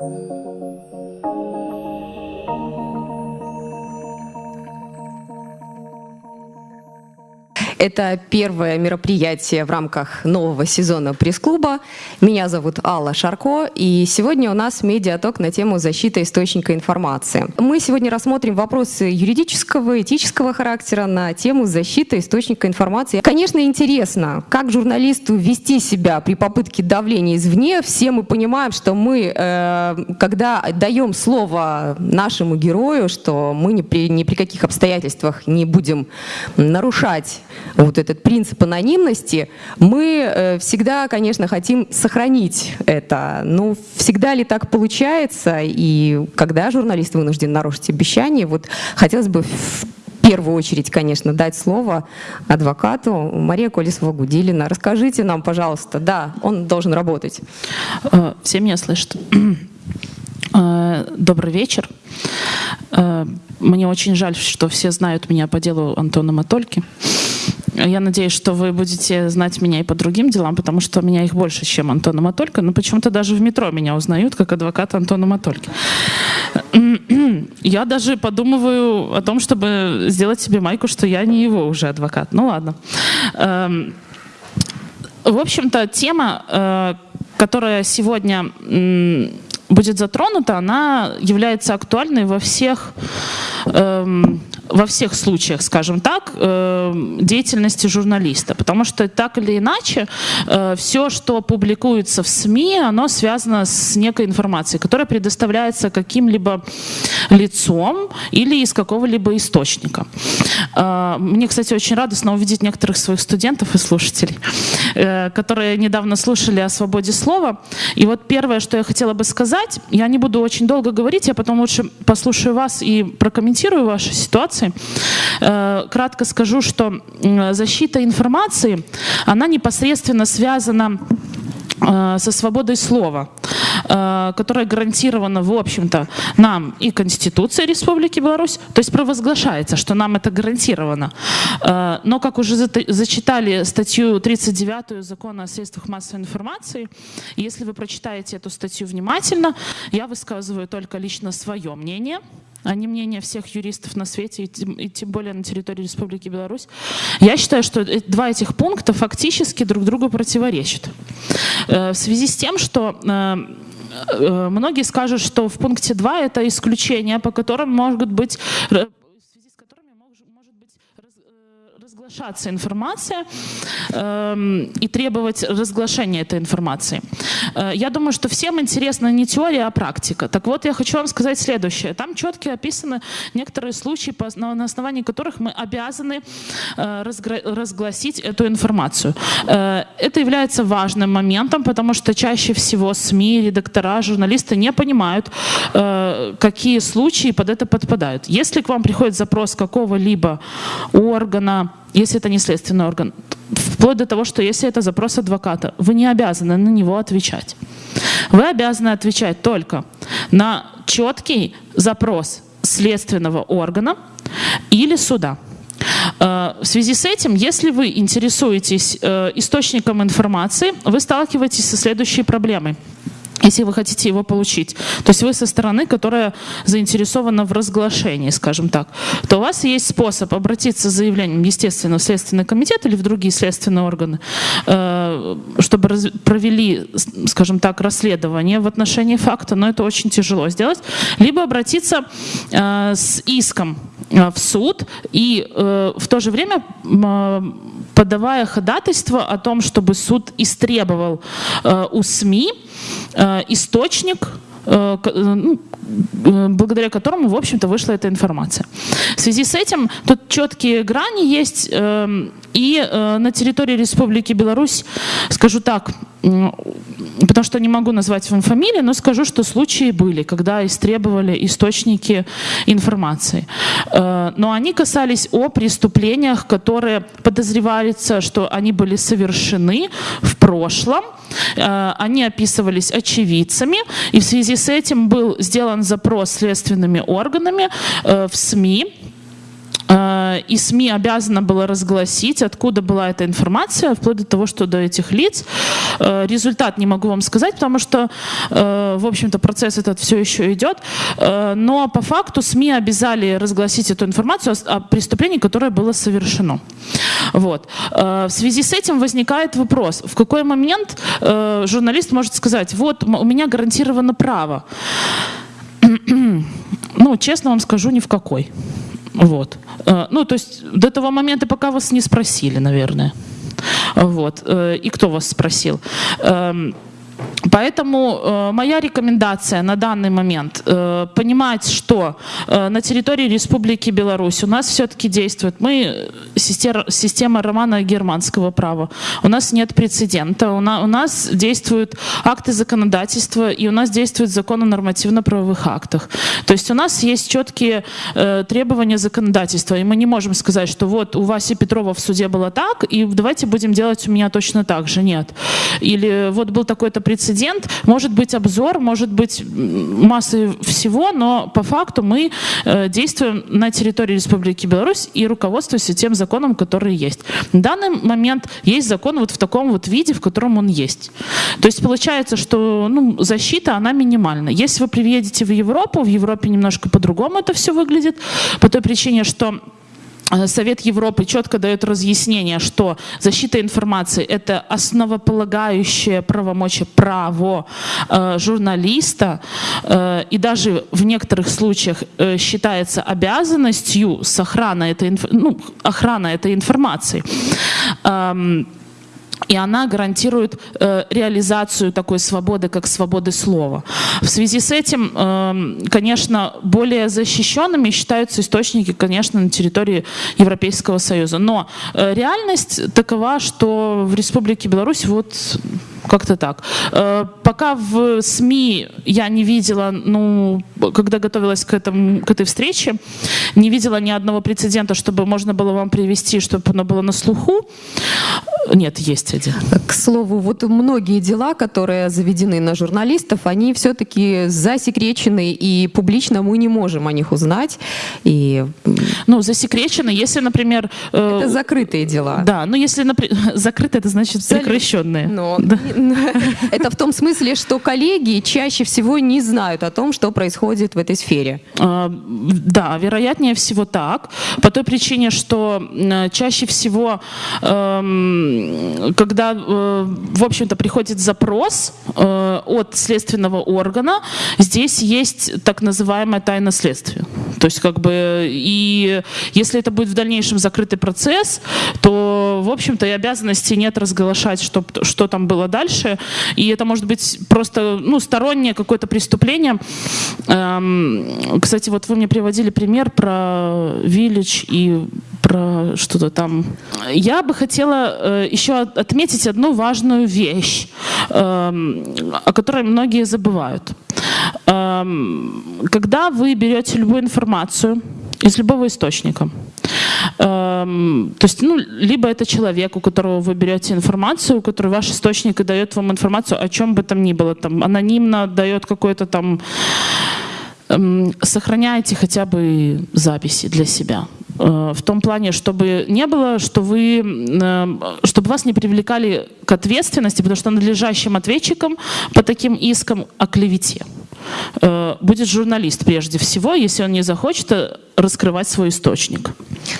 Música Это первое мероприятие в рамках нового сезона пресс-клуба. Меня зовут Алла Шарко, и сегодня у нас медиаток на тему защиты источника информации. Мы сегодня рассмотрим вопросы юридического, этического характера на тему защиты источника информации. Конечно, интересно, как журналисту вести себя при попытке давления извне. Все мы понимаем, что мы, э, когда даем слово нашему герою, что мы ни при, ни при каких обстоятельствах не будем нарушать вот этот принцип анонимности, мы э, всегда, конечно, хотим сохранить это. Но всегда ли так получается? И когда журналист вынужден нарушить обещание, вот хотелось бы в первую очередь, конечно, дать слово адвокату Мария Колесова-Гудилина. Расскажите нам, пожалуйста, да, он должен работать. Э, все меня слышат. Э, добрый вечер. Мне очень жаль, что все знают меня по делу Антона Матольки. Я надеюсь, что вы будете знать меня и по другим делам, потому что меня их больше, чем Антона Матолька. Но почему-то даже в метро меня узнают как адвокат Антона Матольки. Я даже подумываю о том, чтобы сделать себе майку, что я не его уже адвокат. Ну ладно. Эм, в общем-то, тема, э, которая сегодня будет затронута, она является актуальной во всех эм, во всех случаях, скажем так, э, деятельности журналиста. Потому что так или иначе, э, все, что публикуется в СМИ, оно связано с некой информацией, которая предоставляется каким-либо лицом или из какого-либо источника. Э, мне, кстати, очень радостно увидеть некоторых своих студентов и слушателей, которые недавно слушали о свободе слова. И вот первое, что я хотела бы сказать, я не буду очень долго говорить, я потом лучше послушаю вас и прокомментирую вашу ситуацию, информации. Э, кратко скажу, что защита информации, она непосредственно связана со свободой слова, э, которая гарантирована, в общем-то, нам и Конституцией Республики Беларусь, то есть провозглашается, что нам это гарантировано. Но, как уже зачитали статью 39 Закона о средствах массовой информации, если вы прочитаете эту статью внимательно, я высказываю только лично свое мнение – а не мнение всех юристов на свете, и тем, и тем более на территории Республики Беларусь. Я считаю, что два этих пункта фактически друг другу противоречат. Э, в связи с тем, что э, э, многие скажут, что в пункте 2 это исключение, по которым могут быть разглашаться информация э, и требовать разглашения этой информации. Э, я думаю, что всем интересна не теория, а практика. Так вот, я хочу вам сказать следующее. Там четко описаны некоторые случаи, на основании которых мы обязаны э, разгласить эту информацию. Э, это является важным моментом, потому что чаще всего СМИ, редактора, журналисты не понимают, э, какие случаи под это подпадают. Если к вам приходит запрос какого-либо органа, если это не следственный орган, вплоть до того, что если это запрос адвоката, вы не обязаны на него отвечать. Вы обязаны отвечать только на четкий запрос следственного органа или суда. Э, в связи с этим, если вы интересуетесь э, источником информации, вы сталкиваетесь со следующей проблемой если вы хотите его получить. То есть вы со стороны, которая заинтересована в разглашении, скажем так, то у вас есть способ обратиться с заявлением, естественно, в Следственный комитет или в другие следственные органы, э, чтобы провели, скажем так, расследование в отношении факта, но это очень тяжело сделать, либо обратиться э, с иском э, в суд и в то же время подавая ходатайство о том, чтобы суд истребовал у СМИ Э, источник, э, э, ну, благодаря которому, в общем-то, вышла эта информация. В связи с этим тут четкие грани есть, эм, и на территории Республики Беларусь, скажу так, потому что не могу назвать вам фамилии, но скажу, что случаи были, когда истребовали источники информации. Но они касались о преступлениях, которые подозреваются, что они были совершены в прошлом, Э, они описывались очевидцами, и в связи с этим был сделан запрос следственными органами э, в СМИ Э, и СМИ обязана была разгласить, откуда была эта информация, вплоть до того, что до этих лиц. Э, результат не могу вам сказать, потому что, э, в общем-то, процесс этот все еще идет. Но по факту СМИ обязали разгласить эту информацию о преступлении, которое было совершено. Вот. В связи с этим возникает вопрос, в какой момент журналист может сказать, вот у меня гарантировано право. Ну, честно вам скажу, ни в какой. Вот. Э, ну, то есть до того момента, пока вас не спросили, наверное. Вот. Э, и кто вас спросил? Поэтому э, моя рекомендация на данный момент э, понимать, что э, на территории Республики Беларусь у нас все-таки действует мы система, система романа германского права. У нас нет прецедента, у, на, у нас действуют акты законодательства и у нас действует закон о нормативно-правовых актах. То есть у нас есть четкие э, требования законодательства, и мы не можем сказать, что вот у Васи Петрова в суде было так, и давайте будем делать у меня точно так же. Нет. Или вот был такой-то прецедент, может быть обзор, может быть масса всего, но по факту мы э, действуем на территории Республики Беларусь и руководствуемся тем законом, который есть. В данный момент есть закон вот в таком вот виде, в котором он есть. То есть получается, что ну, защита, она минимальна. Если вы приедете в Европу, в Европе немножко по-другому это все выглядит, по той причине, что Совет Европы четко дает разъяснение, что защита информации – это основополагающее правомочие, право э, журналиста, э, и даже в некоторых случаях э, считается обязанностью с охраны этой, ну, охрана этой информации. Эм, и она гарантирует э, реализацию такой свободы, как свободы слова. В связи с этим, э, конечно, более защищенными считаются источники, конечно, на территории Европейского Союза. Но э, реальность такова, что в Республике Беларусь вот как-то так. Э, пока в СМИ я не видела, ну, когда готовилась к, этому, к этой встрече, не видела ни одного прецедента, чтобы можно было вам привести, чтобы оно было на слуху. Нет, есть один. К слову, вот многие дела, которые заведены на журналистов, они все-таки засекречены, и публично мы не можем о них узнать. И... Ну, засекречены, если, например... Э... Это закрытые дела. Да, ну если, например, закрытые, это значит прекращенные. Но... Да. Это в том смысле, что коллеги чаще всего не знают о том, что происходит в этой сфере. А, да, вероятнее всего так. По той причине, что чаще всего, эм, когда, э, в общем-то, приходит запрос э, от следственного органа, здесь есть так называемое тайна следствия. То есть, как бы, и если это будет в дальнейшем закрытый процесс, то, в общем-то, и обязанности нет разглашать, что, что там было дальше. И это может быть просто, ну, стороннее какое-то преступление. Эм, кстати, вот вы мне приводили пример про Village и про что-то там. Я бы хотела э, еще отметить одну важную вещь, э, о которой многие забывают. Э, когда вы берете любую информацию из любого источника, то есть, ну, либо это человек, у которого вы берете информацию, у которого ваш источник и дает вам информацию о чем бы там ни было, там, анонимно дает какой-то там сохраняйте хотя бы записи для себя. Э, в том плане, чтобы не было, что вы, чтобы вас не привлекали к ответственности, потому что надлежащим ответчиком по таким искам о клевете будет журналист прежде всего, если он не захочет раскрывать свой источник.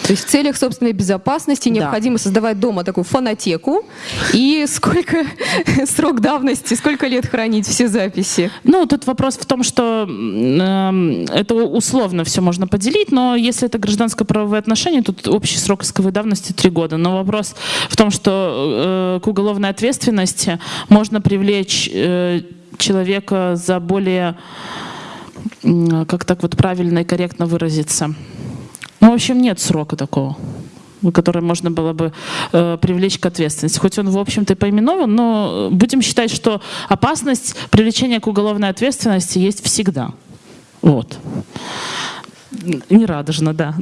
То есть в целях собственной безопасности необходимо да. создавать дома такую фонотеку и сколько срок давности, сколько лет хранить все записи? Ну, тут вопрос в том, что э, это условно все можно поделить, но если это гражданско-правовые отношения, тут общий срок исковой давности три года. Но вопрос в том, что э, к уголовной ответственности можно привлечь э, человека за более как так вот правильно и корректно выразиться. Ну, в общем, нет срока такого который можно было бы э, привлечь к ответственности. Хоть он, в общем-то, и поименован, но будем считать, что опасность привлечения к уголовной ответственности есть всегда. Вот. Нерадужно, да.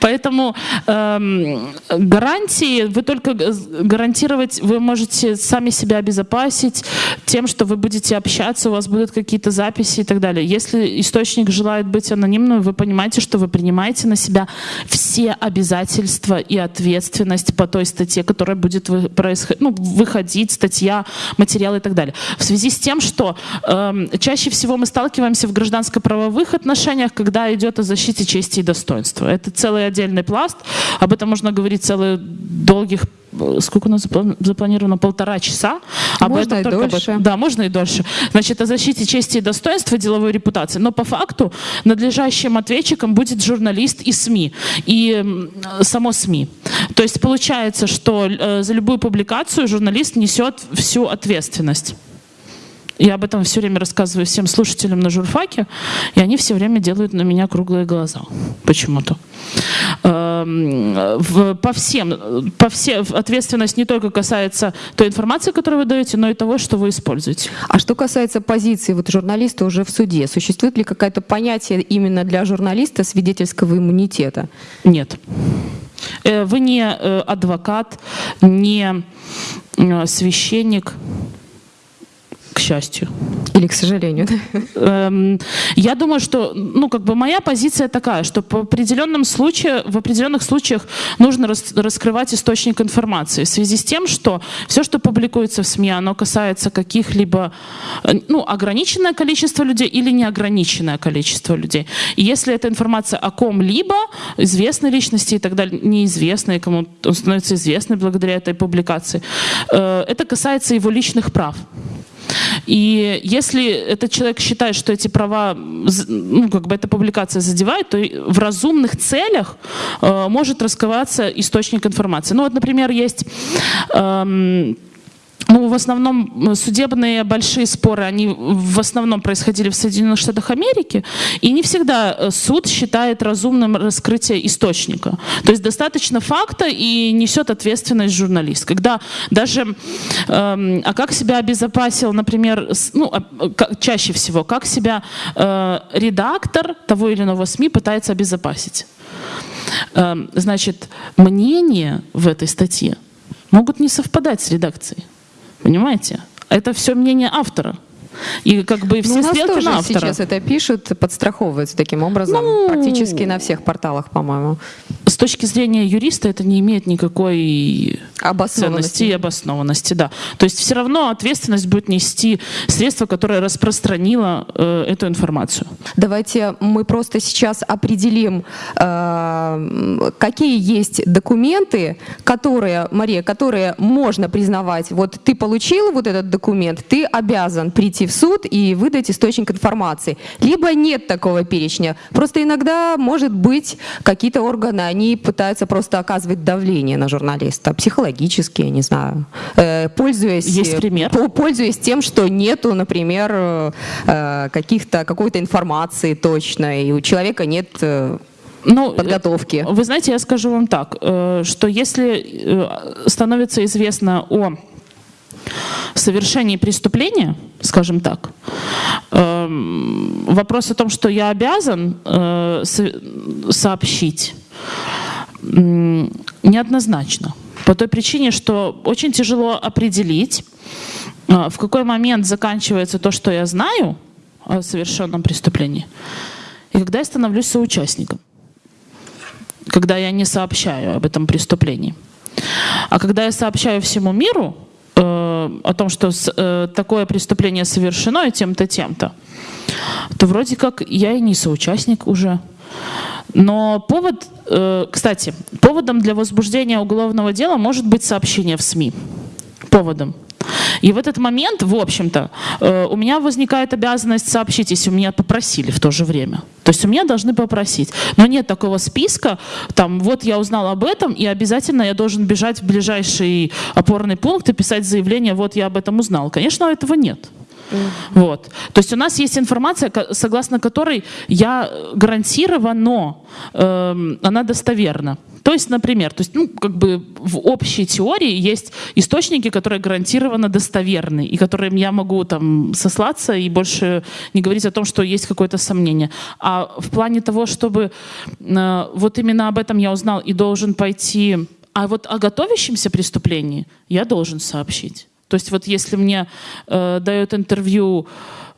Поэтому эм, гарантии вы только гарантировать, вы можете сами себя обезопасить тем, что вы будете общаться, у вас будут какие-то записи и так далее. Если источник желает быть анонимным, вы понимаете, что вы принимаете на себя все обязательства и ответственность по той статье, которая будет вы, происход... ну, выходить, статья, материал и так далее. В связи с тем, что э, чаще всего мы сталкиваемся в гражданско-правовых отношениях, когда идет о защите чести и достоинства. Это целый отдельный пласт, об этом можно говорить целый долгих сколько у нас запланировано, полтора часа. Об можно этом и только дольше. Об... Да, можно и дольше. Значит, о защите чести и достоинства деловой репутации. Но по факту надлежащим ответчиком будет журналист и СМИ, и само СМИ. То есть получается, что э, за любую публикацию журналист несет всю ответственность. Я об этом все время рассказываю всем слушателям на журфаке, и они все время делают на меня круглые глаза почему-то. Эм, по всем, по всем, ответственность не только касается той информации, которую вы даете, но и того, что вы используете. А что касается позиции вот журналиста уже в суде, существует ли какое-то понятие именно для журналиста свидетельского иммунитета? Нет. Э, вы не э, адвокат, не э, священник, к счастью. Или к сожалению. Эм, я думаю, что, ну, как бы моя позиция такая, что по определенным случаям, в определенных случаях нужно рас, раскрывать источник информации в связи с тем, что все, что публикуется в СМИ, оно касается каких-либо, э, ну, ограниченное количество людей или неограниченное количество людей. И если эта информация о ком-либо, известной личности и так далее, неизвестной, кому он становится известной благодаря этой публикации, э, это касается его личных прав. И если этот человек считает, что эти права, ну, как бы эта публикация задевает, то в разумных целях э, может раскрываться источник информации. Ну вот, например, есть... Эм, ну, в основном судебные большие споры, они в основном происходили в Соединенных Штатах Америки, и не всегда э, суд считает разумным раскрытие источника. То есть достаточно факта и несет ответственность журналист. Когда даже, эм, а как себя обезопасил, например, ну, а, чаще всего, как себя э, редактор того или иного СМИ пытается обезопасить. Э, значит, мнения в этой статье могут не совпадать с редакцией. Понимаете? Это все мнение автора. И как бы все ну, стрелки на автора. сейчас это пишут, подстраховываются таким образом, ну, практически на всех порталах, по-моему. С точки зрения юриста это не имеет никакой ценности и обоснованности. Да. То есть все равно ответственность будет нести средство, которое распространило э, эту информацию. Давайте мы просто сейчас определим, э, какие есть документы, которые, Мария, которые можно признавать. Вот ты получил вот этот документ, ты обязан прийти в суд и выдать источник информации. Либо нет такого перечня. Просто иногда, может быть, какие-то органы, они пытаются просто оказывать давление на журналиста, психологически, я не знаю, э, пользуясь, Есть пример? пользуясь тем, что нету, например, э, каких-то, какой-то информации точной, и у человека нет э, ну, подготовки. Вы знаете, я скажу вам так, что если становится известно о совершении преступления, скажем так, эм, вопрос о том, что я обязан э, сообщить, неоднозначно. По той причине, что очень тяжело определить, э, в какой момент заканчивается то, что я знаю о совершенном преступлении, и когда я становлюсь соучастником, когда я не сообщаю об этом преступлении. А когда я сообщаю всему миру, о том, что э, такое преступление совершено и тем-то, тем-то, то вроде как я и не соучастник уже. Но повод, э, кстати, поводом для возбуждения уголовного дела может быть сообщение в СМИ. Поводом. И в этот момент, в общем-то, э, у меня возникает обязанность сообщить, если у меня попросили в то же время. То есть у меня должны попросить. Но нет такого списка, там, вот я узнал об этом, и обязательно я должен бежать в ближайший опорный пункт и писать заявление, вот я об этом узнал. Конечно, этого нет. Вот. То есть у нас есть информация, согласно которой я гарантированно, э, она достоверна. То есть, например, то есть, ну, как бы в общей теории есть источники, которые гарантированно достоверны, и которым я могу там сослаться и больше не говорить о том, что есть какое-то сомнение. А в плане того, чтобы э, вот именно об этом я узнал и должен пойти, а вот о готовящемся преступлении я должен сообщить. То есть вот если мне э, дают интервью,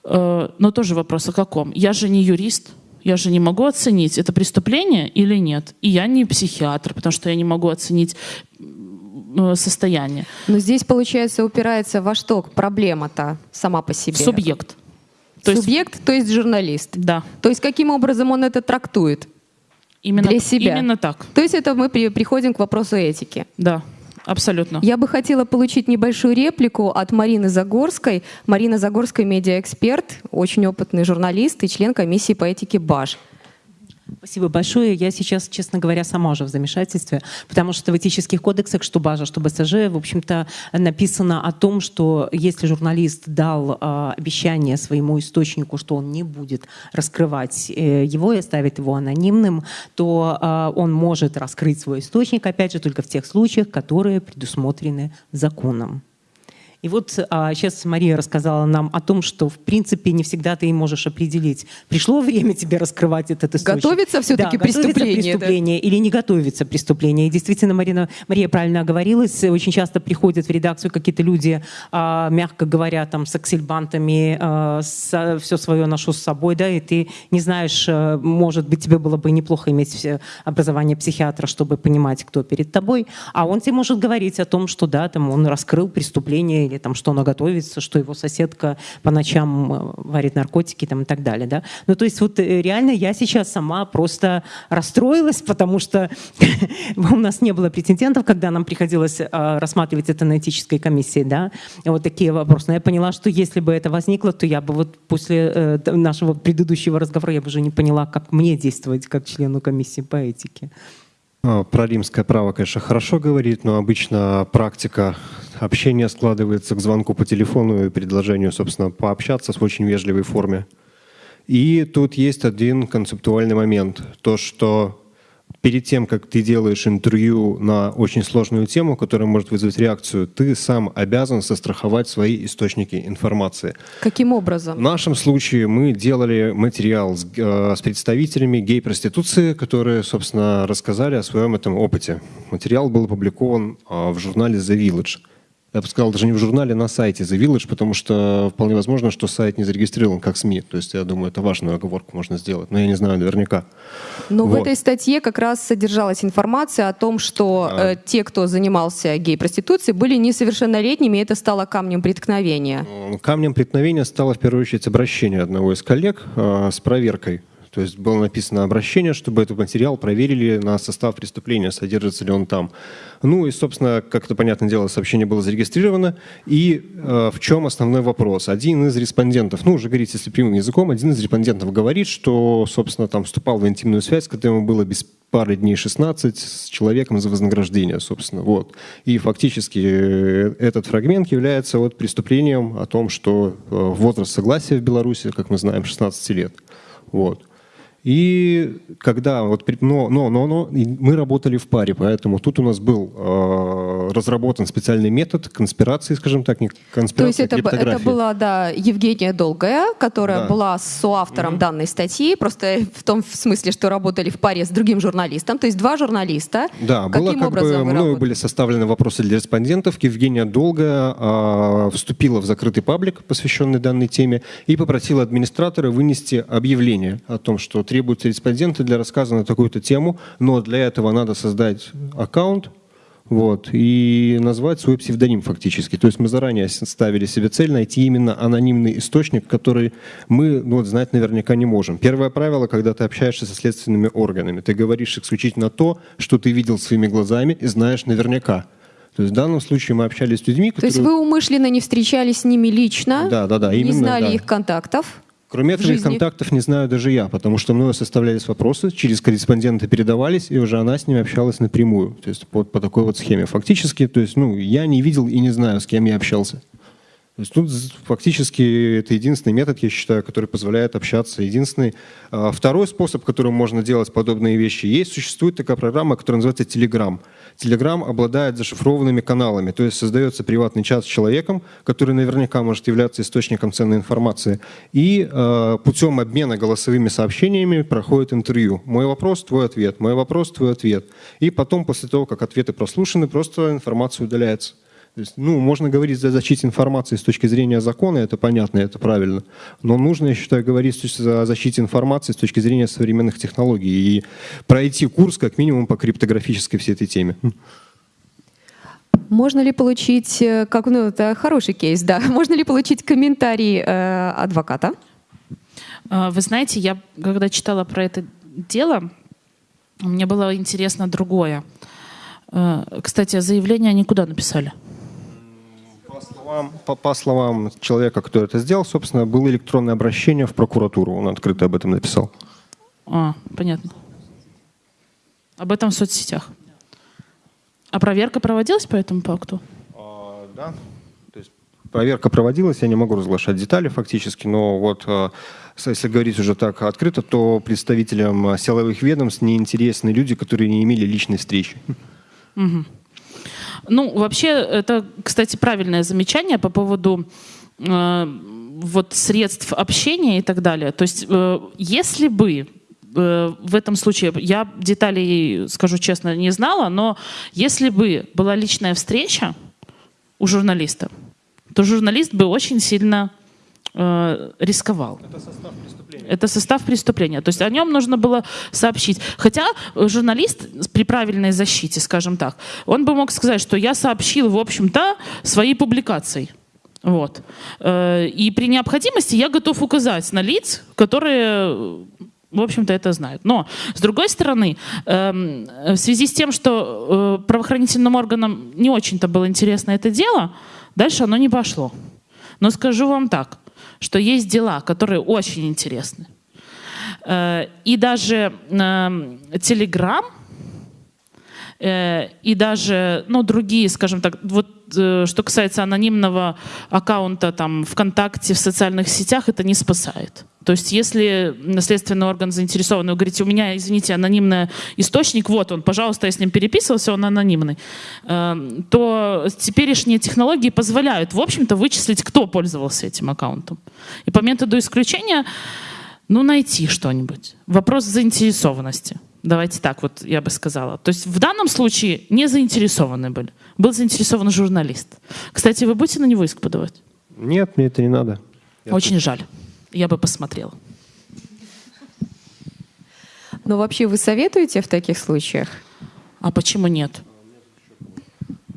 э, но тоже вопрос о каком? Я же не юрист, я же не могу оценить, это преступление или нет. И я не психиатр, потому что я не могу оценить э, состояние. Но здесь, получается, упирается во что проблема-то сама по себе? Субъект. То Субъект, есть, то есть журналист. Да. То есть каким образом он это трактует? Именно, для себя. Именно так. То есть это мы при, приходим к вопросу этики. Да. Абсолютно. Я бы хотела получить небольшую реплику от Марины Загорской. Марина Загорская – медиаэксперт, очень опытный журналист и член комиссии по этике БАЖ. Спасибо большое. Я сейчас, честно говоря, сама уже в замешательстве, потому что в этических кодексах, что БАЖа, что БСЖ, в общем-то, написано о том, что если журналист дал э, обещание своему источнику, что он не будет раскрывать э, его и оставит его анонимным, то э, он может раскрыть свой источник, опять же, только в тех случаях, которые предусмотрены законом. И вот а, сейчас Мария рассказала нам о том, что в принципе не всегда ты можешь определить, пришло время тебе раскрывать этот источник. Готовится все-таки да, преступление, преступление да? или не готовится преступление. И действительно, Марина, Мария правильно оговорилась, очень часто приходят в редакцию какие-то люди, а, мягко говоря, там с аксельбантами, а, с, все свое ношу с собой, да, и ты не знаешь, а, может быть, тебе было бы неплохо иметь образование психиатра, чтобы понимать, кто перед тобой, а он тебе может говорить о том, что да, там он раскрыл преступление или там, что она готовится, что его соседка по ночам э, варит наркотики там, и так далее. Да? Ну, то есть вот э, реально я сейчас сама просто расстроилась, потому что у нас не было претендентов, когда нам приходилось э, рассматривать это на этической комиссии, да, вот такие вопросы. Но я поняла, что если бы это возникло, то я бы вот после нашего предыдущего разговора я бы уже не поняла, как мне действовать как члену комиссии по этике. А, про римское право, конечно, хорошо говорит, но обычно практика общения складывается к звонку по телефону и предложению, собственно, пообщаться в очень вежливой форме. И тут есть один концептуальный момент. То, что перед тем, как ты делаешь интервью на очень сложную тему, которая может вызвать реакцию, ты сам обязан состраховать свои источники информации. Каким образом? В нашем случае мы делали материал с, э, с представителями гей-проституции, которые, собственно, рассказали о своем этом опыте. Материал был опубликован э, в журнале The Village я бы сказал, даже не в журнале, а на сайте The Village, потому что вполне возможно, что сайт не зарегистрирован как СМИ. То есть я думаю, это важную оговорку можно сделать, но я не знаю наверняка. Но вот. в этой статье как раз содержалась информация о том, что а. э, те, кто занимался гей-проституцией, были несовершеннолетними, и это стало камнем преткновения. Камнем преткновения стало в первую очередь обращение одного из коллег э, с проверкой то есть было написано обращение, чтобы этот материал проверили на состав преступления, содержится ли он там. Ну и, собственно, как это понятное дело, сообщение было зарегистрировано. И э, в чем основной вопрос? Один из респондентов, ну уже говорить, если прямым языком, один из респондентов говорит, что, собственно, там вступал в интимную связь, когда ему было без пары дней 16 с человеком за вознаграждение, собственно. Вот. И фактически э, этот фрагмент является вот преступлением о том, что э, возраст согласия в Беларуси, как мы знаем, 16 лет. Вот. И когда вот, но, но, но, но мы работали в паре, поэтому тут у нас был э, разработан специальный метод конспирации, скажем так, не конспирации, То есть это, это была, да, Евгения Долгая, которая да. была соавтором mm-hmm. данной статьи, просто в том смысле, что работали в паре с другим журналистом, то есть два журналиста. Да, Каким было как образом бы, мною были составлены вопросы для респондентов. Евгения Долгая э, вступила в закрытый паблик, посвященный данной теме, и попросила администратора вынести объявление о том, что требуются респонденты для рассказа на такую-то тему, но для этого надо создать аккаунт, вот, и назвать свой псевдоним фактически. То есть мы заранее ставили себе цель найти именно анонимный источник, который мы ну, вот, знать наверняка не можем. Первое правило, когда ты общаешься со следственными органами, ты говоришь исключительно то, что ты видел своими глазами и знаешь наверняка. То есть в данном случае мы общались с людьми, которые... То есть вы умышленно не встречались с ними лично? Да, да, да. Именно, не знали да. их контактов? Кроме этого, жизни. контактов не знаю даже я, потому что мною составлялись вопросы, через корреспондента передавались, и уже она с ними общалась напрямую. То есть по, по такой вот схеме. Фактически, то есть, ну, я не видел и не знаю, с кем я общался. То есть тут фактически это единственный метод, я считаю, который позволяет общаться. Единственный. А, второй способ, которым можно делать подобные вещи, есть, существует такая программа, которая называется Telegram. Telegram обладает зашифрованными каналами, то есть создается приватный чат с человеком, который наверняка может являться источником ценной информации, и э, путем обмена голосовыми сообщениями проходит интервью. Мой вопрос, твой ответ, мой вопрос, твой ответ. И потом, после того, как ответы прослушаны, просто информация удаляется. То есть, ну, можно говорить о защите информации с точки зрения закона, это понятно, это правильно. Но нужно, я считаю, говорить о защите информации с точки зрения современных технологий и пройти курс как минимум по криптографической всей этой теме. Можно ли получить, э, как, ну, это хороший кейс, да, можно ли получить комментарий э, адвоката? А, вы знаете, я когда читала про это дело, мне было интересно другое. Э, кстати, заявление они куда написали? Словам, по, по словам человека, кто это сделал, собственно, было электронное обращение в прокуратуру. Он открыто об этом написал. А, понятно. Об этом в соцсетях. А проверка проводилась по этому пакту? А, да. То есть проверка проводилась, я не могу разглашать детали фактически, но вот а, если говорить уже так открыто, то представителям силовых ведомств неинтересны люди, которые не имели личной встречи. Угу. Ну, вообще, это, кстати, правильное замечание по поводу э, вот средств общения и так далее. То есть, э, если бы э, в этом случае, я деталей, скажу честно, не знала, но если бы была личная встреча у журналиста, то журналист бы очень сильно э, рисковал. Это состав преступления. Это состав преступления. То есть о нем нужно было сообщить. Хотя журналист при правильной защите, скажем так, он бы мог сказать, что я сообщил, в общем-то, своей публикацией. Вот. Э, и при необходимости я готов указать на лиц, которые в общем-то, это знают. Но, с другой стороны, эм, в связи с тем, что э, правоохранительным органам не очень-то было интересно это дело, дальше оно не пошло. Но скажу вам так, что есть дела, которые очень интересны. Э, и даже Telegram э, и даже ну, другие, скажем так, вот э, что касается анонимного аккаунта там, ВКонтакте, в социальных сетях, это не спасает. То есть если следственный орган заинтересован, вы говорите, у меня, извините, анонимный источник, вот он, пожалуйста, я с ним переписывался, он анонимный, эм, то теперешние технологии позволяют, в общем-то, вычислить, кто пользовался этим аккаунтом. И по методу исключения, ну, найти что-нибудь. Вопрос заинтересованности. Давайте так вот я бы сказала. То есть в данном случае не заинтересованы были. Был заинтересован журналист. Кстати, вы будете на него иск подавать? Нет, мне это не надо. Я Очень тут... жаль я бы посмотрела. Но вообще вы советуете в таких случаях? А почему нет?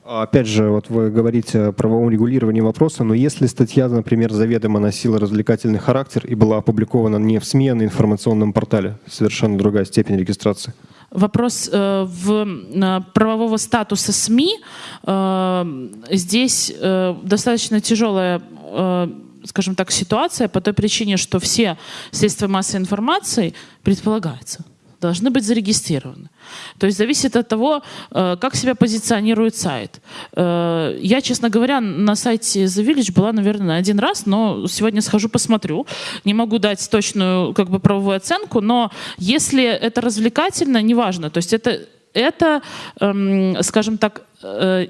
Опять же, вот вы говорите о правовом регулировании вопроса, но если статья, например, заведомо носила развлекательный характер и была опубликована не в СМИ, а на информационном портале, совершенно другая степень регистрации. Вопрос э, в правового статуса СМИ. Э, здесь э, достаточно тяжелая э, скажем так, ситуация по той причине, что все средства массовой информации предполагается должны быть зарегистрированы. То есть зависит от того, э, как себя позиционирует сайт. Э, я, честно говоря, на сайте The Village была, наверное, один раз, но сегодня схожу посмотрю. Не могу дать точную как бы, правовую оценку, но если это развлекательно, неважно. То есть это это, эм, скажем так, э,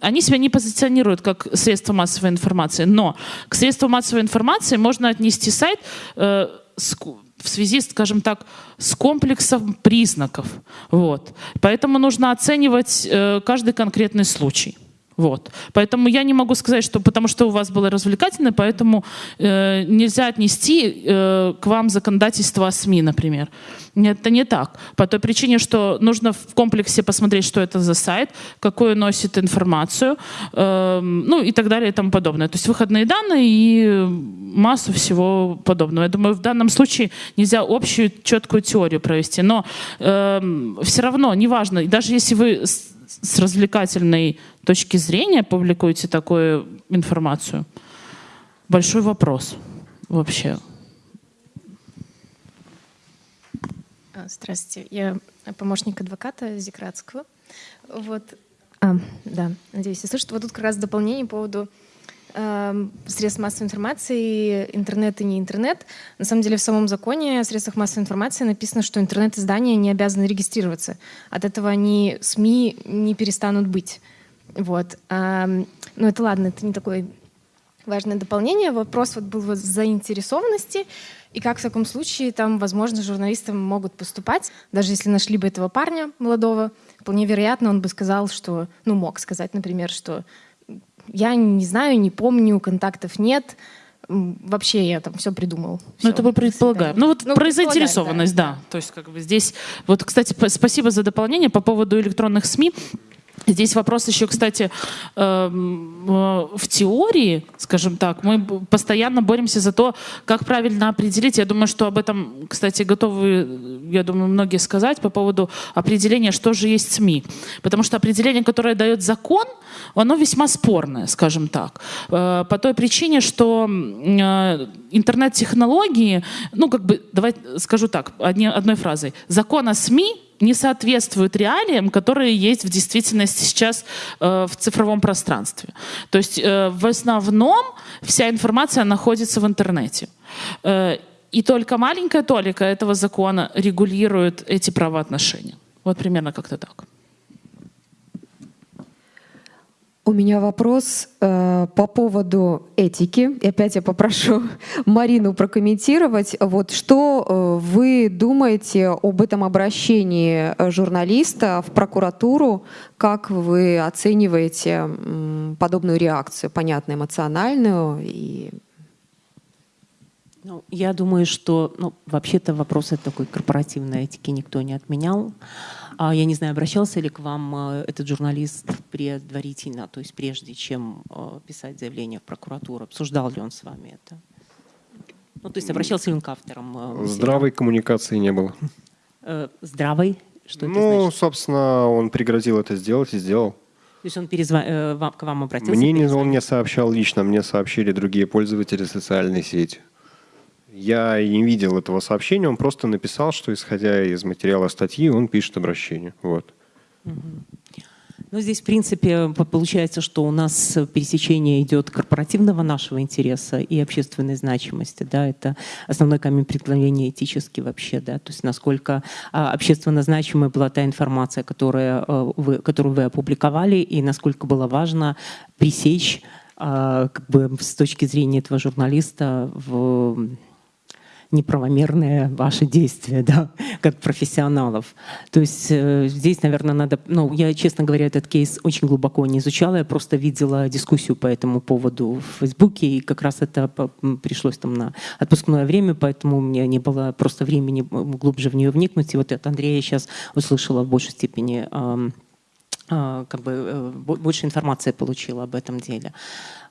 они себя не позиционируют как средство массовой информации, но к средству массовой информации можно отнести сайт в связи, скажем так, с комплексом признаков. Вот. Поэтому нужно оценивать э, каждый конкретный случай. Вот. Поэтому я не могу сказать, что потому что у вас было развлекательное, поэтому э, нельзя отнести э, к вам законодательство о СМИ, например. Это не так. По той причине, что нужно в комплексе посмотреть, что это за сайт, какую носит информацию, э, ну и так далее и тому подобное. То есть выходные данные и массу всего подобного. Я думаю, в данном случае нельзя общую четкую теорию провести, но э, все равно, неважно, даже если вы с развлекательной точки зрения публикуете такую информацию? Большой вопрос вообще. А, здравствуйте, я помощник адвоката Зикратского. Вот, а, да, надеюсь, я слышу, вот тут как раз дополнение по поводу средств массовой информации, интернет и не интернет. На самом деле в самом законе о средствах массовой информации написано, что интернет-издания не обязаны регистрироваться. От этого они, СМИ, не перестанут быть. Вот. А, ну это ладно, это не такое важное дополнение. Вопрос вот был вот заинтересованности. И как в таком случае там, возможно, журналисты могут поступать, даже если нашли бы этого парня молодого, вполне вероятно, он бы сказал, что, ну, мог сказать, например, что я не знаю, не помню, контактов нет, вообще я там все придумал. Ну, это мы предполагаем. Ну, вот ну, про заинтересованность, да. да. То есть, как бы здесь... Вот, кстати, спасибо за дополнение по поводу электронных СМИ. Здесь вопрос еще, кстати, эм, э, в теории, скажем так, мы постоянно боремся за то, как правильно определить. Я думаю, что об этом, кстати, готовы, я думаю, многие сказать по поводу определения, что же есть СМИ. Потому что определение, которое дает закон, оно весьма спорное, скажем так. Э, по той причине, что э, интернет-технологии, ну, как бы, давайте скажу так, одной фразой. Закон о СМИ не соответствуют реалиям, которые есть в действительности сейчас э, в цифровом пространстве. То есть э, в основном вся информация находится в интернете. Э, и только маленькая толика этого закона регулирует эти правоотношения. Вот примерно как-то так. У меня вопрос э, по поводу этики. И опять я попрошу Марину прокомментировать. Вот что э, вы думаете об этом обращении э, журналиста в прокуратуру? Как вы оцениваете э, подобную реакцию, понятно, эмоциональную и ну, я думаю, что ну, вообще-то вопросы такой корпоративной этики никто не отменял. А я не знаю, обращался ли к вам э, этот журналист предварительно, то есть прежде чем э, писать заявление в прокуратуру? Обсуждал ли он с вами это? Ну, то есть обращался ли он к авторам? Э, Здравой коммуникации не было. Здравой? Что ну, это значит? собственно, он пригрозил это сделать и сделал. То есть он перезва... к вам обратился? Мне не, он не сообщал лично, мне сообщили другие пользователи социальной сети. Я не видел этого сообщения, он просто написал, что исходя из материала статьи, он пишет обращение. Вот. Ну, здесь, в принципе, получается, что у нас пересечение идет корпоративного нашего интереса и общественной значимости. Да, это основной камень преткновения этически вообще. Да, то есть насколько а, общественно значимой была та информация, которая, а, вы, которую вы опубликовали, и насколько было важно пресечь а, как бы, с точки зрения этого журналиста в неправомерные ваши действия, да, как профессионалов. То есть э, здесь, наверное, надо... Ну, я, честно говоря, этот кейс очень глубоко не изучала, я просто видела дискуссию по этому поводу в Фейсбуке, и как раз это пришлось там на отпускное время, поэтому у меня не было просто времени глубже в нее вникнуть. И вот от Андрея сейчас услышала в большей степени э, как бы э, больше информации получила об этом деле.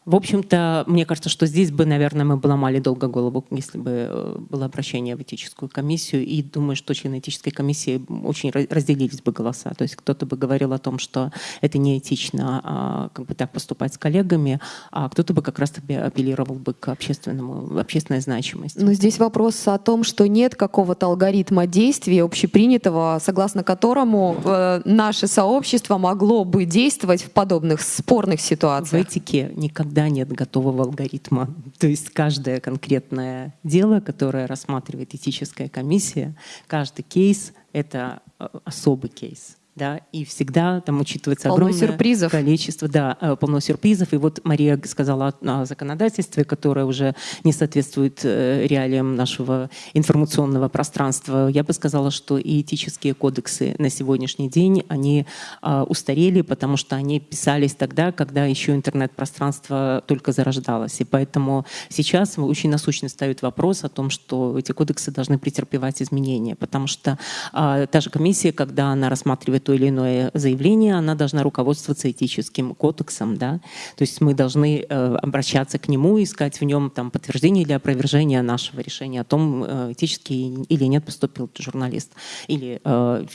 В общем-то, мне кажется, что здесь бы, наверное, мы бы ломали долго голову, если бы э, было обращение в этическую комиссию. И думаю, что члены этической комиссии очень разделились бы голоса. То есть кто-то бы говорил о том, что это неэтично а, как бы так поступать с коллегами, а кто-то бы как раз-таки апеллировал бы к общественному, общественной значимости. Но здесь вопрос о том, что нет какого-то алгоритма действия общепринятого, согласно которому э, наше сообщество могло бы действовать в подобных спорных ситуациях. В этике никогда никогда нет готового алгоритма. То есть каждое конкретное дело, которое рассматривает этическая комиссия, каждый кейс — это э, особый кейс да, и всегда там учитывается полно огромное сюрпризов. количество, да, э, полно сюрпризов. И вот Мария сказала о законодательстве, которое уже не соответствует э, реалиям нашего информационного пространства. Я бы сказала, что и этические кодексы на сегодняшний день, они а, устарели, потому что они писались тогда, когда еще интернет-пространство только зарождалось. И поэтому сейчас очень насущно ставит вопрос о том, что эти кодексы должны претерпевать изменения, потому что а, та же комиссия, когда она рассматривает то или иное заявление, она должна руководствоваться этическим кодексом. Да? То есть мы должны э, обращаться к нему, искать в нем там, подтверждение или опровержение нашего решения о том, э, этически или нет поступил журналист или, э,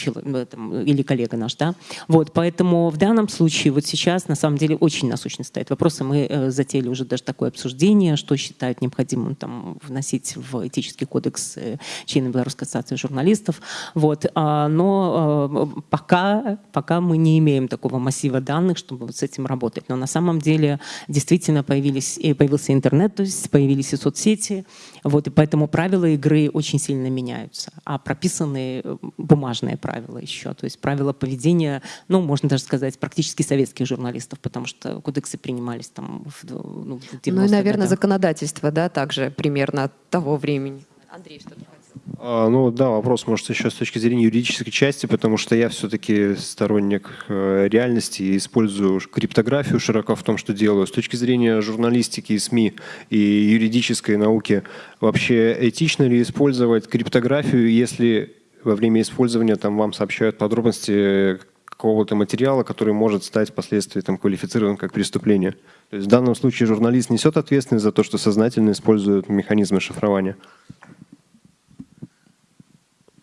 или коллега наш. Да? Вот, поэтому в данном случае вот сейчас на самом деле очень насущно стоит вопрос, и мы затеяли уже даже такое обсуждение, что считают необходимым там, вносить в этический кодекс члены Белорусской ассоциации журналистов. Вот. А, но пока пока, пока мы не имеем такого массива данных, чтобы вот с этим работать. Но на самом деле действительно появились, появился интернет, то есть появились и соцсети, вот, и поэтому правила игры очень сильно меняются. А прописаны э, бумажные правила еще, то есть правила поведения, ну, можно даже сказать, практически советских журналистов, потому что кодексы принимались там в, ну, в Ну и, наверное, законодательство, да, также примерно того времени. Андрей, что-то ну да, вопрос может еще с точки зрения юридической части, потому что я все-таки сторонник э, реальности и использую криптографию широко в том, что делаю. С точки зрения журналистики и СМИ и юридической науки, вообще этично ли использовать криптографию, если во время использования там вам сообщают подробности какого-то материала, который может стать впоследствии там, квалифицирован как преступление. То есть в данном случае журналист несет ответственность за то, что сознательно использует механизмы шифрования.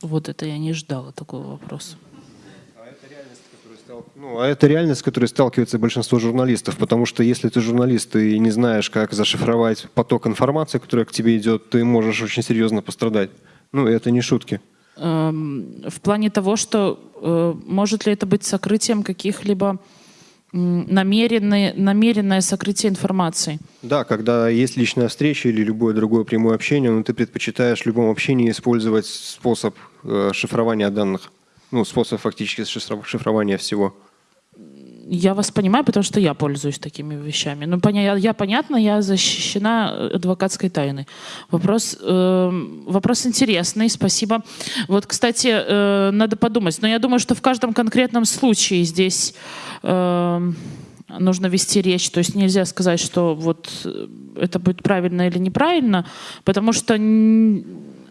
Вот это я не ждала такого вопроса. Ну, а это реальность, с которой сталкивается большинство журналистов, потому что если ты журналист и не знаешь, как зашифровать поток информации, которая к тебе идет, ты можешь очень серьезно пострадать. Ну, это не шутки. Эм, в плане того, что э, может ли это быть сокрытием каких-либо намеренное, намеренное сокрытие информации. Да, когда есть личная встреча или любое другое прямое общение, но ты предпочитаешь в любом общении использовать способ шифрования данных, ну, способ фактически шифрования всего. Я вас понимаю, потому что я пользуюсь такими вещами. Ну, поня я, понятно, я защищена адвокатской тайной. Вопрос, э, вопрос интересный, спасибо. Вот, кстати, э, надо подумать. Но я думаю, что в каждом конкретном случае здесь э, нужно вести речь. То есть нельзя сказать, что вот э, это будет правильно или неправильно, потому что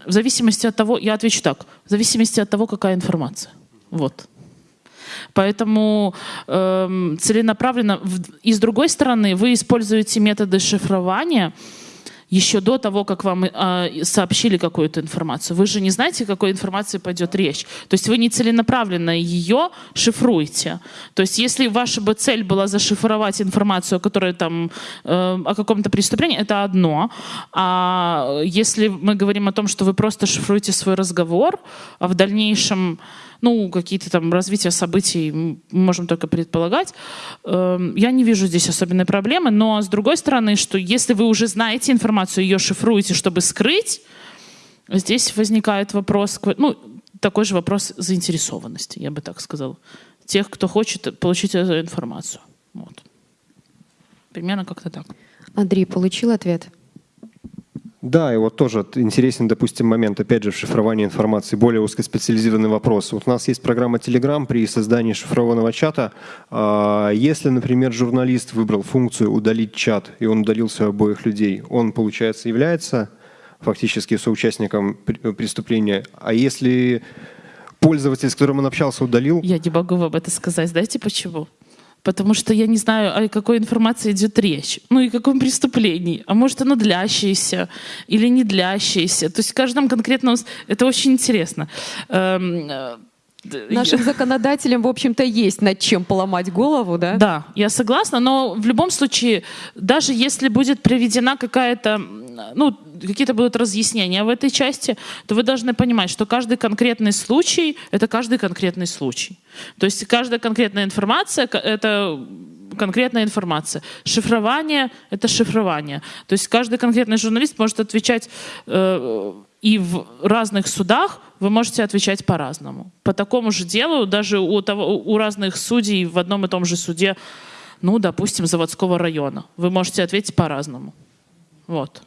в зависимости от того, я отвечу так, в зависимости от того, какая информация. Вот. Поэтому э, целенаправленно. И с другой стороны, вы используете методы шифрования, еще до того, как вам э, сообщили какую-то информацию. Вы же не знаете, какой информации пойдет речь. То есть вы не целенаправленно ее шифруете. То есть если ваша бы цель была зашифровать информацию, которая там э, о каком-то преступлении, это одно. А если мы говорим о том, что вы просто шифруете свой разговор, а в дальнейшем ну, какие-то там развития событий мы можем только предполагать. Эм, я не вижу здесь особенной проблемы, но с другой стороны, что если вы уже знаете информацию, ее шифруете, чтобы скрыть, здесь возникает вопрос, ну, такой же вопрос заинтересованности, я бы так сказала. Тех, кто хочет получить эту информацию. Вот. Примерно как-то так. Андрей, получил ответ? Да, и вот тоже интересен, допустим, момент, опять же, в шифровании информации, более узкоспециализированный вопрос. Вот у нас есть программа Telegram при создании шифрованного чата. А, если, например, журналист выбрал функцию «удалить чат», и он удалился обоих людей, он, получается, является фактически соучастником преступления. А если пользователь, с которым он общался, удалил... Я не могу вам это сказать. Знаете почему? Потому что я не знаю, о какой информации идет речь, ну и о каком преступлении. А может, оно длящееся или не длящееся. То есть в каждом конкретном... Это очень интересно. Эм, э, Нашим законодателям, в общем-то, есть над чем поломать голову, да? Да, я согласна, но в любом случае, даже если будет приведена какая-то, ну, какие-то будут разъяснения в этой части, то вы должны понимать, что каждый конкретный случай — это каждый конкретный случай. То есть каждая конкретная информация — это конкретная информация. Шифрование — это шифрование. То есть каждый конкретный журналист может отвечать э, и в разных судах вы можете отвечать по-разному. По такому же делу даже у, того, у разных судей в одном и том же суде, ну, допустим, заводского района, вы можете ответить по-разному. Вот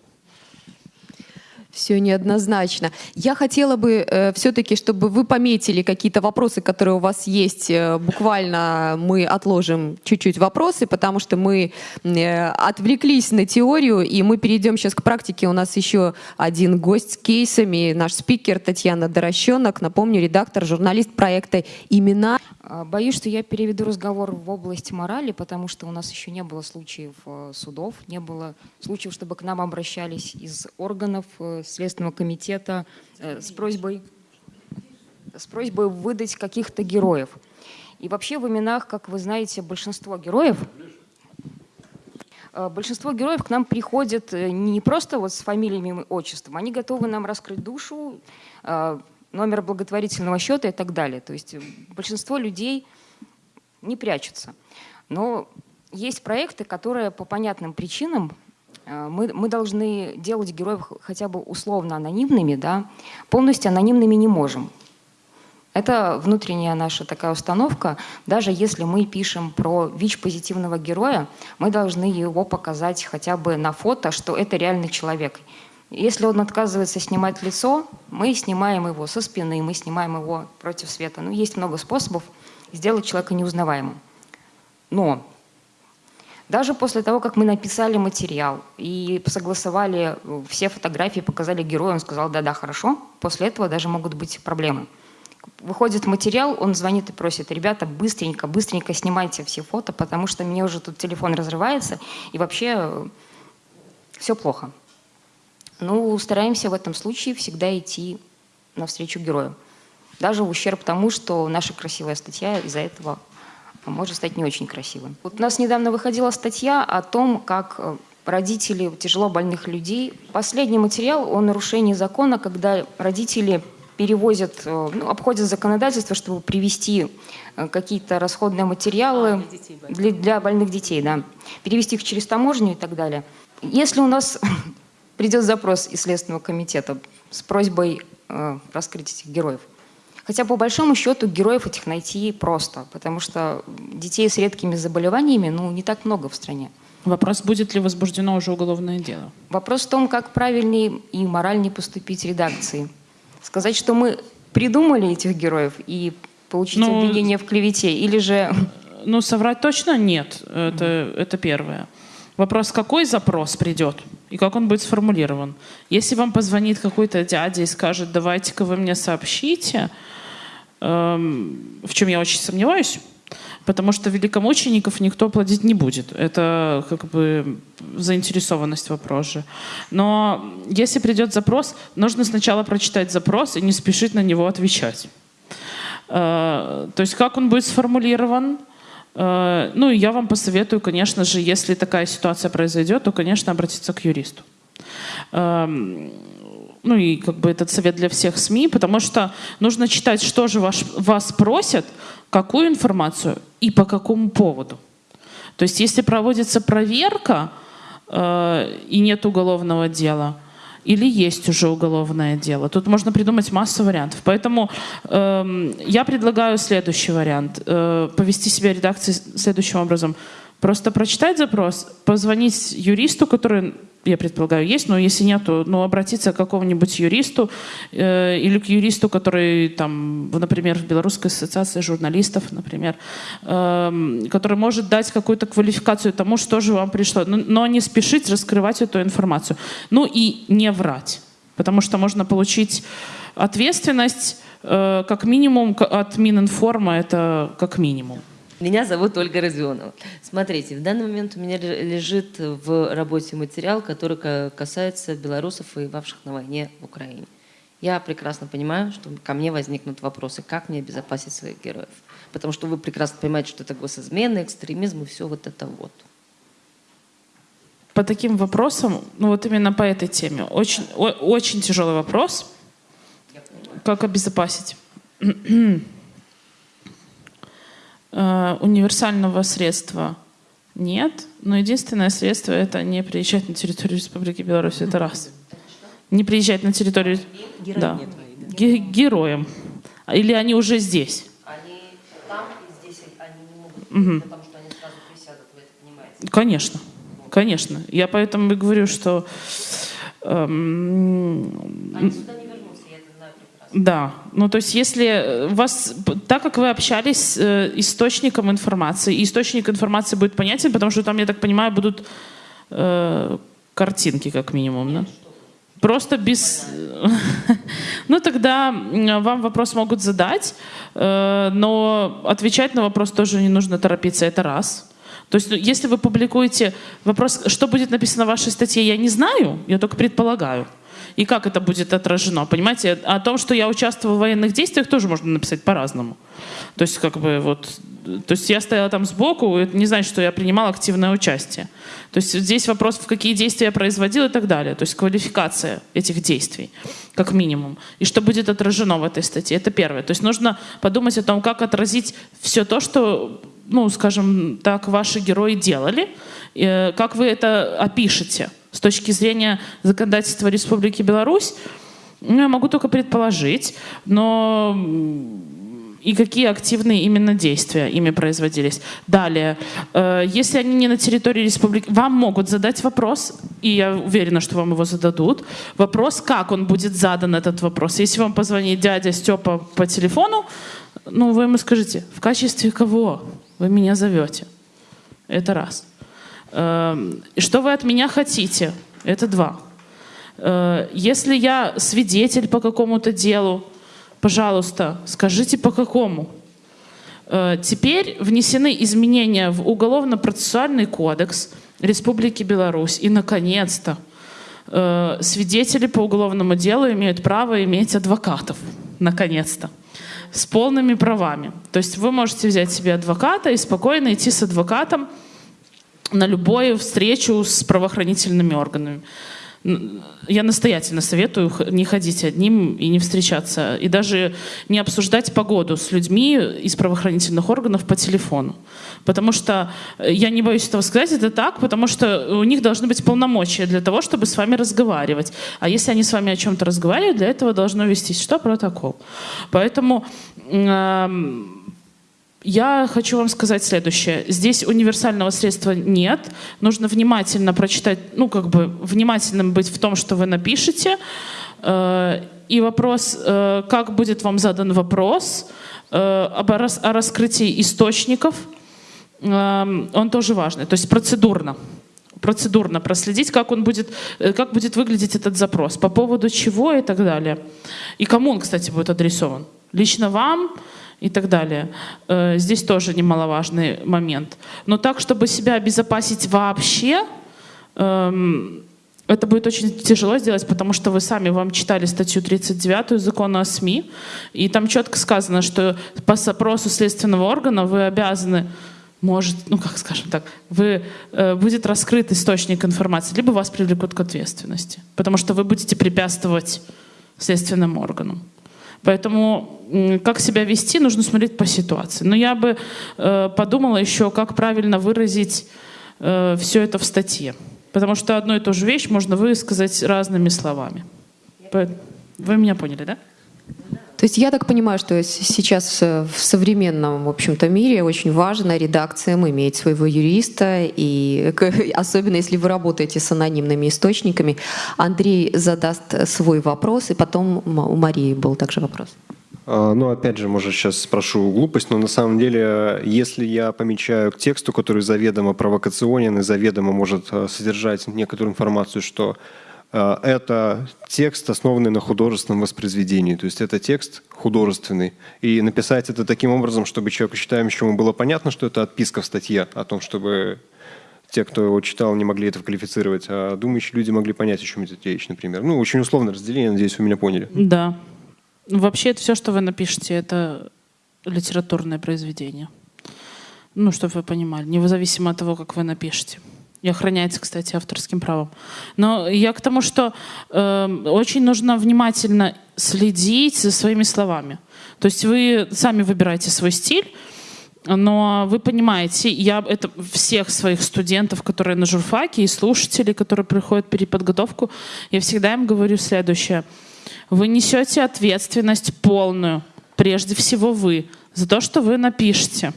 все неоднозначно. Я хотела бы э, все-таки, чтобы вы пометили какие-то вопросы, которые у вас есть. Э, буквально мы отложим чуть-чуть вопросы, потому что мы э, отвлеклись на теорию, и мы перейдем сейчас к практике. У нас еще один гость с кейсами, наш спикер Татьяна Дорощенок. Напомню, редактор, журналист проекта «Имена». А, боюсь, что я переведу разговор в область морали, потому что у нас еще не было случаев э, судов, не было случаев, чтобы к нам обращались из органов э, Следственного комитета э, с просьбой, с просьбой выдать каких-то героев. И вообще в именах, как вы знаете, большинство героев Большинство героев к нам приходят не просто вот с фамилиями и отчеством, они готовы нам раскрыть душу, номер благотворительного счета и так далее. То есть большинство людей не прячутся. Но есть проекты, которые по понятным причинам э, мы, мы должны делать героев хотя бы условно анонимными, да, полностью анонимными не можем. Это внутренняя наша такая установка. Даже если мы пишем про ВИЧ-позитивного героя, мы должны его показать хотя бы на фото, что это реальный человек. Если он отказывается снимать лицо, мы снимаем его со спины, мы снимаем его против света. Ну, есть много способов сделать человека неузнаваемым. Но даже после того, как мы написали материал и согласовали все фотографии, показали герою, он сказал, да-да, хорошо, после этого даже могут быть проблемы. Выходит материал, он звонит и просит, ребята, быстренько, быстренько снимайте все фото, потому что мне уже тут телефон разрывается, и вообще э, все плохо. Ну, стараемся в этом случае всегда идти навстречу герою. Даже в ущерб тому, что наша красивая статья из-за этого может стать не очень красивым. Вот у нас недавно выходила статья о том, как э, родители тяжело больных людей. Последний материал о нарушении закона, когда родители перевозят, э, ну, обходят законодательство, чтобы привести э, какие-то расходные материалы а, для, детей, для, для больных детей, да, перевести их через таможню и так далее. Если у нас придет запрос из Следственного комитета с просьбой э, раскрыть этих героев, Хотя по большому счету героев этих найти просто, потому что детей с редкими заболеваниями ну, не так много в стране. Вопрос, будет ли возбуждено уже уголовное дело? Вопрос в том, как правильнее и моральнее поступить редакции. Сказать, что мы придумали этих героев и получить ну, обвинение в клевете, или же... Ну, соврать точно нет, это, mm-hmm. это первое. Вопрос, какой запрос придет и как он будет сформулирован. Если вам позвонит какой-то дядя и скажет, давайте-ка вы мне сообщите, Эм, в чем я очень сомневаюсь, потому что великомучеников никто платить не будет. Это как бы заинтересованность вопрос же. Но если придет запрос, нужно сначала прочитать запрос и не спешить на него отвечать. Э, то есть как он будет сформулирован, ну, я вам посоветую, конечно же, если такая ситуация произойдет, то, конечно, обратиться к юристу. Эм, ну и как бы этот совет для всех СМИ, потому что нужно читать, что же ваш, вас просят, какую информацию и по какому поводу. То есть если проводится проверка э, и нет уголовного дела, или есть уже уголовное дело. Тут можно придумать массу вариантов. Поэтому э, я предлагаю следующий вариант. Э, повести себя редакции следующим образом. Просто прочитать запрос, позвонить юристу, который я предполагаю, есть, но если нет, то ну, обратиться к какому-нибудь юристу э, или к юристу, который, там, например, в Белорусской ассоциации журналистов, например, э, который может дать какую-то квалификацию тому, что же вам пришло, но, но не спешить раскрывать эту информацию. Ну и не врать, потому что можно получить ответственность э, как минимум от Мининформа, это как минимум. Меня зовут Ольга Родионова. Смотрите, в данный момент у меня лежит в работе материал, который касается белорусов, воевавших на войне в Украине. Я прекрасно понимаю, что ко мне возникнут вопросы, как мне обезопасить своих героев. Потому что вы прекрасно понимаете, что это госизмена, экстремизм и все вот это вот. По таким вопросам, ну вот именно по этой теме, очень, о, очень тяжелый вопрос. Как обезопасить? Э, универсального средства нет, но единственное средство это не приезжать на территорию Республики Беларусь, это раз. Не приезжать на территорию... Героям да. Ге героям. Или они уже здесь? Они там и здесь они не могут, угу. потому что они сразу присядут, вы это понимаете? Конечно, конечно. Я поэтому и говорю, что... Эм, они сюда не да, ну то есть если вас, так как вы общались с э, источником информации, источник информации будет понятен, потому что там, я так понимаю, будут э, картинки как минимум, да? Просто без... ну тогда вам вопрос могут задать, э, но отвечать на вопрос тоже не нужно торопиться, это раз. То есть ну, если вы публикуете вопрос, что будет написано в вашей статье, я не знаю, я только предполагаю. И как это будет отражено. Понимаете, о том, что я участвовала в военных действиях, тоже можно написать по-разному. То есть, как бы вот, то есть я стояла там сбоку, это не значит, что я принимала активное участие. То есть здесь вопрос, в какие действия я производила и так далее. То есть квалификация этих действий, как минимум. И что будет отражено в этой статье. Это первое. То есть нужно подумать о том, как отразить все то, что, ну, скажем так, ваши герои делали, э, как вы это опишете с точки зрения законодательства Республики Беларусь. Ну, я могу только предположить, но и какие активные именно действия ими производились. Далее, э, если они не на территории республики, вам могут задать вопрос, и я уверена, что вам его зададут. Вопрос, как он будет задан, этот вопрос. Если вам позвонит дядя Степа по телефону, ну, вы ему скажите, в качестве кого вы меня зовете? Это раз. Э, что вы от меня хотите? Это два. Э, если я свидетель по какому-то делу, Пожалуйста, скажите по какому? Э, теперь внесены изменения в Уголовно-процессуальный кодекс Республики Беларусь. И, наконец-то, э, свидетели по уголовному делу имеют право иметь адвокатов. Наконец-то. С полными правами. То есть вы можете взять себе адвоката и спокойно идти с адвокатом на любую встречу с правоохранительными органами я настоятельно советую не ходить одним и не встречаться, и даже не обсуждать погоду с людьми из правоохранительных органов по телефону. Потому что, э, я не боюсь этого сказать, это так, потому что у них должны быть полномочия для того, чтобы с вами разговаривать. А если они с вами о чем-то разговаривают, для этого должно вестись что? Протокол. Поэтому... Э я хочу вам сказать следующее. Здесь универсального средства нет. Нужно внимательно прочитать, ну, как бы внимательным быть в том, что вы напишете. Э, и вопрос, э, как будет вам задан вопрос э, о раскрытии источников, он тоже важный. То есть процедурно процедурно проследить, как он будет, как будет выглядеть этот запрос, по поводу чего и так далее. И кому он, кстати, будет адресован. Лично вам, и так далее. Э, здесь тоже немаловажный момент. Но так, чтобы себя обезопасить вообще, эм, это будет очень тяжело сделать, потому что вы сами вам читали статью 39 закона о СМИ, и там четко сказано, что по запросу следственного органа вы обязаны может, ну как скажем так, вы, э, будет раскрыт источник информации, либо вас привлекут к ответственности, потому что вы будете препятствовать следственным органам. Поэтому как себя вести, нужно смотреть по ситуации. Но я бы э, подумала еще, как правильно выразить э, все это в статье. Потому что одну и ту же вещь можно высказать разными словами. Вы меня поняли, да? То есть я так понимаю, что сейчас в современном, в общем-то, мире очень важно редакциям иметь своего юриста, и особенно если вы работаете с анонимными источниками. Андрей задаст свой вопрос, и потом у Марии был также вопрос. А, ну, опять же, может, сейчас спрошу глупость, но на самом деле, если я помечаю к тексту, который заведомо провокационен и заведомо может а, содержать некоторую информацию, что Э, это текст, основанный на художественном воспроизведении. То есть это текст художественный. И написать это таким образом, чтобы человеку, читающему, было понятно, что это отписка в статье, о том, чтобы те, кто его читал, не могли это квалифицировать, а думающие люди могли понять, о чем идет речь, например. Ну, очень условное разделение, надеюсь, вы меня поняли. Да. Вообще, это все, что вы напишете, это литературное произведение. Ну, чтобы вы понимали, независимо от того, как вы напишете и охраняется, кстати, авторским правом. Но я к тому, что э, очень нужно внимательно следить за своими словами. То есть вы сами выбираете свой стиль, но вы понимаете, я это всех своих студентов, которые на журфаке, и слушателей, которые приходят переподготовку, я всегда им говорю следующее. Вы несете ответственность полную, прежде всего вы, за то, что вы напишете.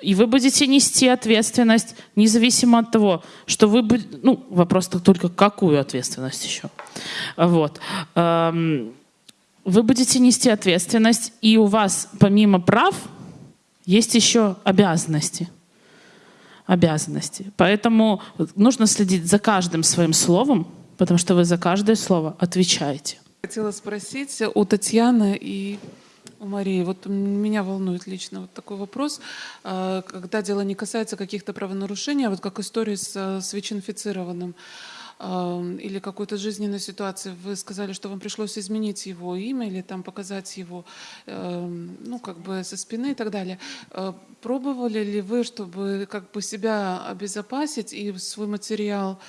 И вы будете нести ответственность, независимо от того, что вы. Ну, вопрос только какую ответственность еще. Вот. Эм, вы будете нести ответственность, и у вас помимо прав есть еще обязанности. Обязанности. Поэтому нужно следить за каждым своим словом, потому что вы за каждое слово отвечаете. Хотела спросить у Татьяны и у Марии, вот меня волнует лично вот такой вопрос, а, когда дело не касается каких-то правонарушений, а вот как истории с, с ВИЧ-инфицированным. э, или какой-то жизненной ситуации вы сказали, что вам пришлось изменить его имя или там показать его, э, ну, как бы со спины и так далее. Э, пробовали ли вы, чтобы как бы себя обезопасить и свой материал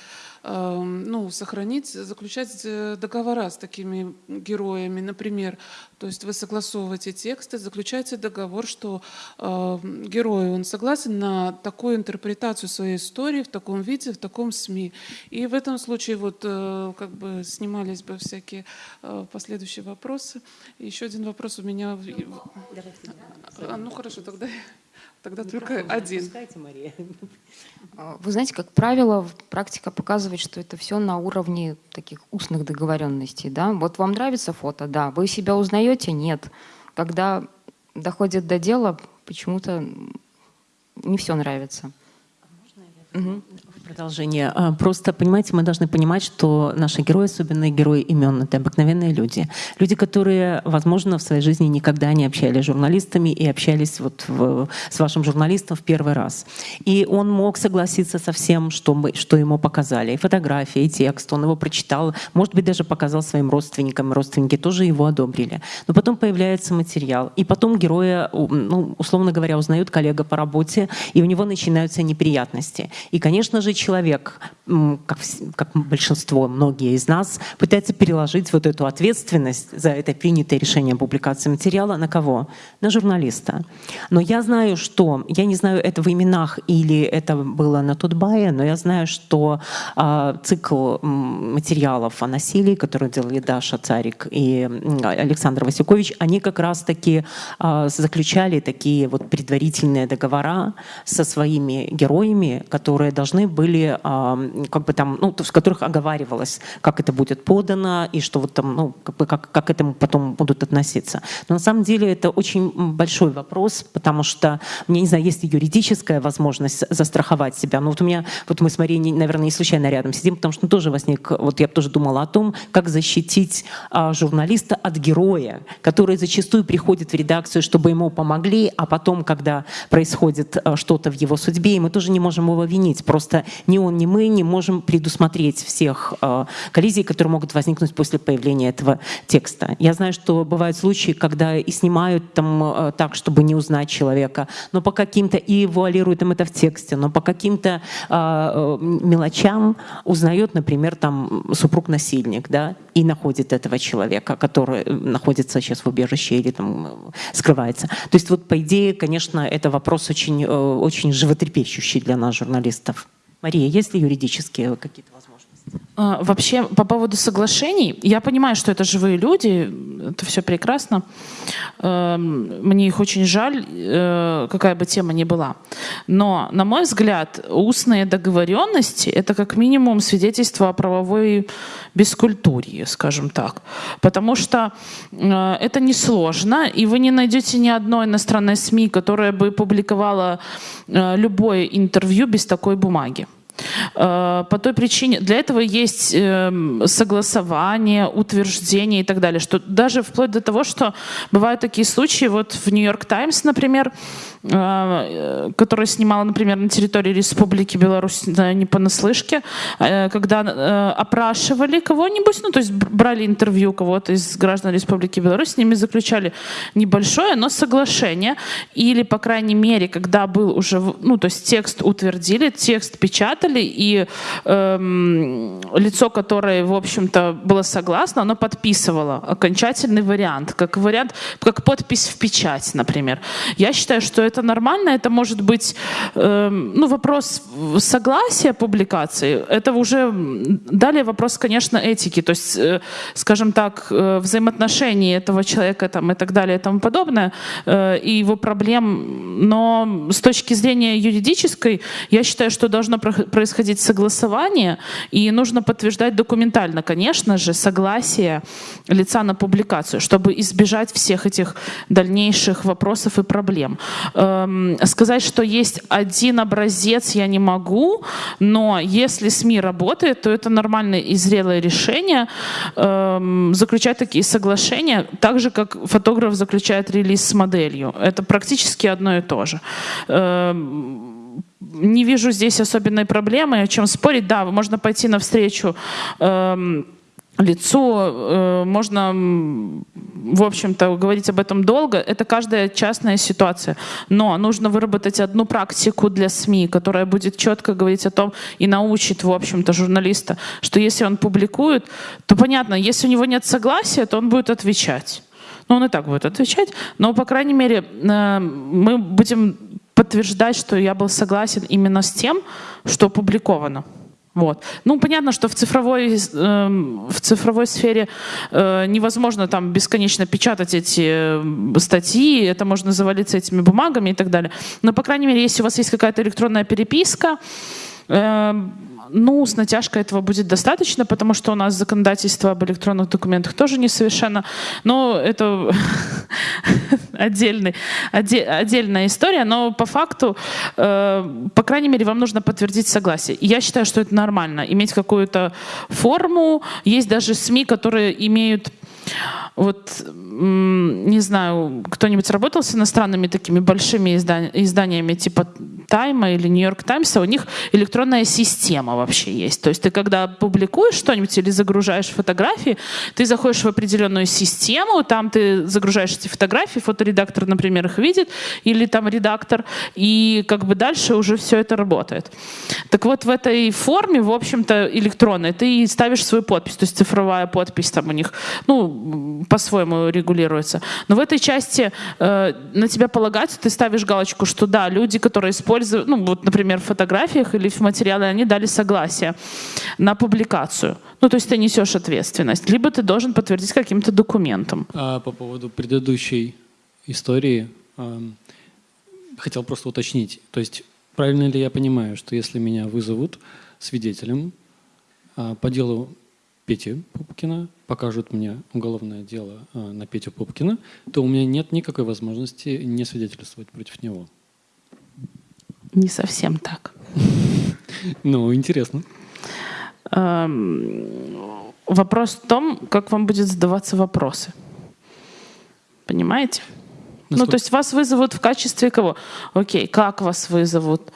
ну, сохранить, заключать э, договора с такими героями, например. То есть вы согласовываете тексты, заключаете договор, что э, герой, он согласен на такую интерпретацию своей истории в таком виде, в таком СМИ. И в этом случае вот э, как бы снимались бы всякие э, последующие вопросы. Еще один вопрос у меня. А, ну хорошо, тогда Тогда только один. Мария. А, вы знаете, как правило, практика показывает, что это все на уровне таких устных договоренностей. Да? Вот вам нравится фото? Да. Вы себя узнаете? Нет. Когда доходит до дела, почему-то не все нравится. Угу. Продолжение. А, просто, понимаете, мы должны понимать, что наши герои, особенно герои имен, это обыкновенные люди. Люди, которые, возможно, в своей жизни никогда не общались с журналистами и общались вот в, с вашим журналистом в первый раз. И он мог согласиться со всем, что, мы, что ему показали. И фотографии, и текст. Он его прочитал, может быть, даже показал своим родственникам. Родственники тоже его одобрили. Но потом появляется материал. И потом героя, ну, условно говоря, узнает коллега по работе, и у него начинаются неприятности. И, конечно же, человек, как, как большинство, многие из нас, пытается переложить вот эту ответственность за это принятое решение публикации материала на кого? На журналиста. Но я знаю, что, я не знаю, это в именах или это было на Тутбае, но я знаю, что э, цикл материалов о насилии, которые делали Даша Царик и Александр Васюкович, они как раз-таки э, заключали такие вот предварительные договора со своими героями, которые должны были были, как бы там, ну, в которых оговаривалось, как это будет подано и что вот там, ну, как, бы, как, как к этому потом будут относиться. Но на самом деле это очень большой вопрос, потому что, мне не знаю, есть ли юридическая возможность застраховать себя. Но вот у меня, вот мы с Марией, наверное, не случайно рядом сидим, потому что тоже возник, вот я тоже думала о том, как защитить а, журналиста от героя, который зачастую приходит в редакцию, чтобы ему помогли, а потом, когда происходит а, что-то в его судьбе, и мы тоже не можем его винить. Просто ни он, ни мы не можем предусмотреть всех э, коллизий, которые могут возникнуть после появления этого текста. Я знаю, что бывают случаи, когда и снимают там э, так, чтобы не узнать человека, но по каким-то и вуалируют им это в тексте, но по каким-то э, мелочам узнает, например, там супруг-насильник, да, и находит этого человека, который находится сейчас в убежище или там скрывается. То есть вот по идее, конечно, это вопрос очень, очень животрепещущий для нас, журналистов. Мария, есть ли юридические какие-то возможности? А, вообще, по поводу соглашений, я понимаю, что это живые люди, это все прекрасно. Эм, мне их очень жаль, э, какая бы тема ни была. Но, на мой взгляд, устные договоренности — это как минимум свидетельство о правовой бескультуре, скажем так. Потому что э, это несложно, и вы не найдете ни одной иностранной СМИ, которая бы публиковала э, любое интервью без такой бумаги. Э, по той причине, для этого есть эм, согласование, утверждение и так далее, что даже вплоть до того, что бывают такие случаи, вот в Нью-Йорк Таймс, например, которая снимала, например, на территории Республики Беларусь не понаслышке, э, когда опрашивали кого-нибудь, ну, то есть брали интервью кого-то из граждан Республики Беларусь, с ними заключали небольшое, но соглашение, или, по крайней мере, когда был уже, ну, то есть текст утвердили, текст печатали, и эм, лицо, которое, в общем-то, было согласно, оно подписывало окончательный вариант, как вариант, как подпись в печать, например. Я считаю, что это нормально, это может быть, эм, ну, вопрос согласия публикации, это уже далее вопрос, конечно, этики, то есть, э, скажем так, э, взаимоотношений этого человека там, и так далее и тому подобное, э, и его проблем, но с точки зрения юридической, я считаю, что должно происходить согласование, и нужно подтверждать документально, конечно же, согласие лица на публикацию, чтобы избежать всех этих дальнейших вопросов и проблем. Эм, сказать, что есть один образец, я не могу, но если СМИ работает, то это нормальное и зрелое решение эм, заключать такие соглашения, так же, как фотограф заключает релиз с моделью. Это практически одно и то же. Эм, не вижу здесь особенной проблемы, о чем спорить. Да, можно пойти навстречу эм, лицу, э, можно, в общем-то, говорить об этом долго. Это каждая частная ситуация. Но нужно выработать одну практику для СМИ, которая будет четко говорить о том и научит, в общем-то, журналиста, что если он публикует, то понятно, если у него нет согласия, то он будет отвечать. Ну, он и так будет отвечать, но, по крайней мере, э, мы будем подтверждать, что я был согласен именно с тем, что опубликовано. Вот. Ну, понятно, что в цифровой, э, в цифровой сфере э, невозможно там бесконечно печатать эти э, статьи, это можно завалиться этими бумагами и так далее. Но, по крайней мере, если у вас есть какая-то электронная переписка, э, ну, с натяжкой этого будет достаточно, потому что у нас законодательство об электронных документах тоже несовершенно. Но это отдельный, отдельная история. Но по факту, э, по крайней мере, вам нужно подтвердить согласие. Я считаю, что это нормально. Иметь какую-то форму. Есть даже СМИ, которые имеют вот, не знаю, кто-нибудь работал с иностранными такими большими изданиями типа Тайма или Нью-Йорк Таймса, у них электронная система вообще есть. То есть ты когда публикуешь что-нибудь или загружаешь фотографии, ты заходишь в определенную систему, там ты загружаешь эти фотографии, фоторедактор, например, их видит, или там редактор, и как бы дальше уже все это работает. Так вот в этой форме, в общем-то, электронной, ты ставишь свою подпись, то есть цифровая подпись там у них, ну, по-своему регулируется. Но в этой части э, на тебя полагается, ты ставишь галочку, что да, люди, которые используют, ну, вот, например, в фотографиях или в материале, они дали согласие на публикацию. Ну, то есть ты несешь ответственность. Либо ты должен подтвердить каким-то документом. А по поводу предыдущей истории, э, хотел просто уточнить. То есть правильно ли я понимаю, что если меня вызовут свидетелем э, по делу Пети Пупкина, покажут мне уголовное дело а, на Петю Пупкина, то у меня нет никакой возможности не свидетельствовать против него. Не совсем так. Ну, интересно. Эм, вопрос в том, как вам будет задаваться вопросы. Понимаете? Ну, то есть вас вызовут в качестве кого? Окей, как вас вызовут?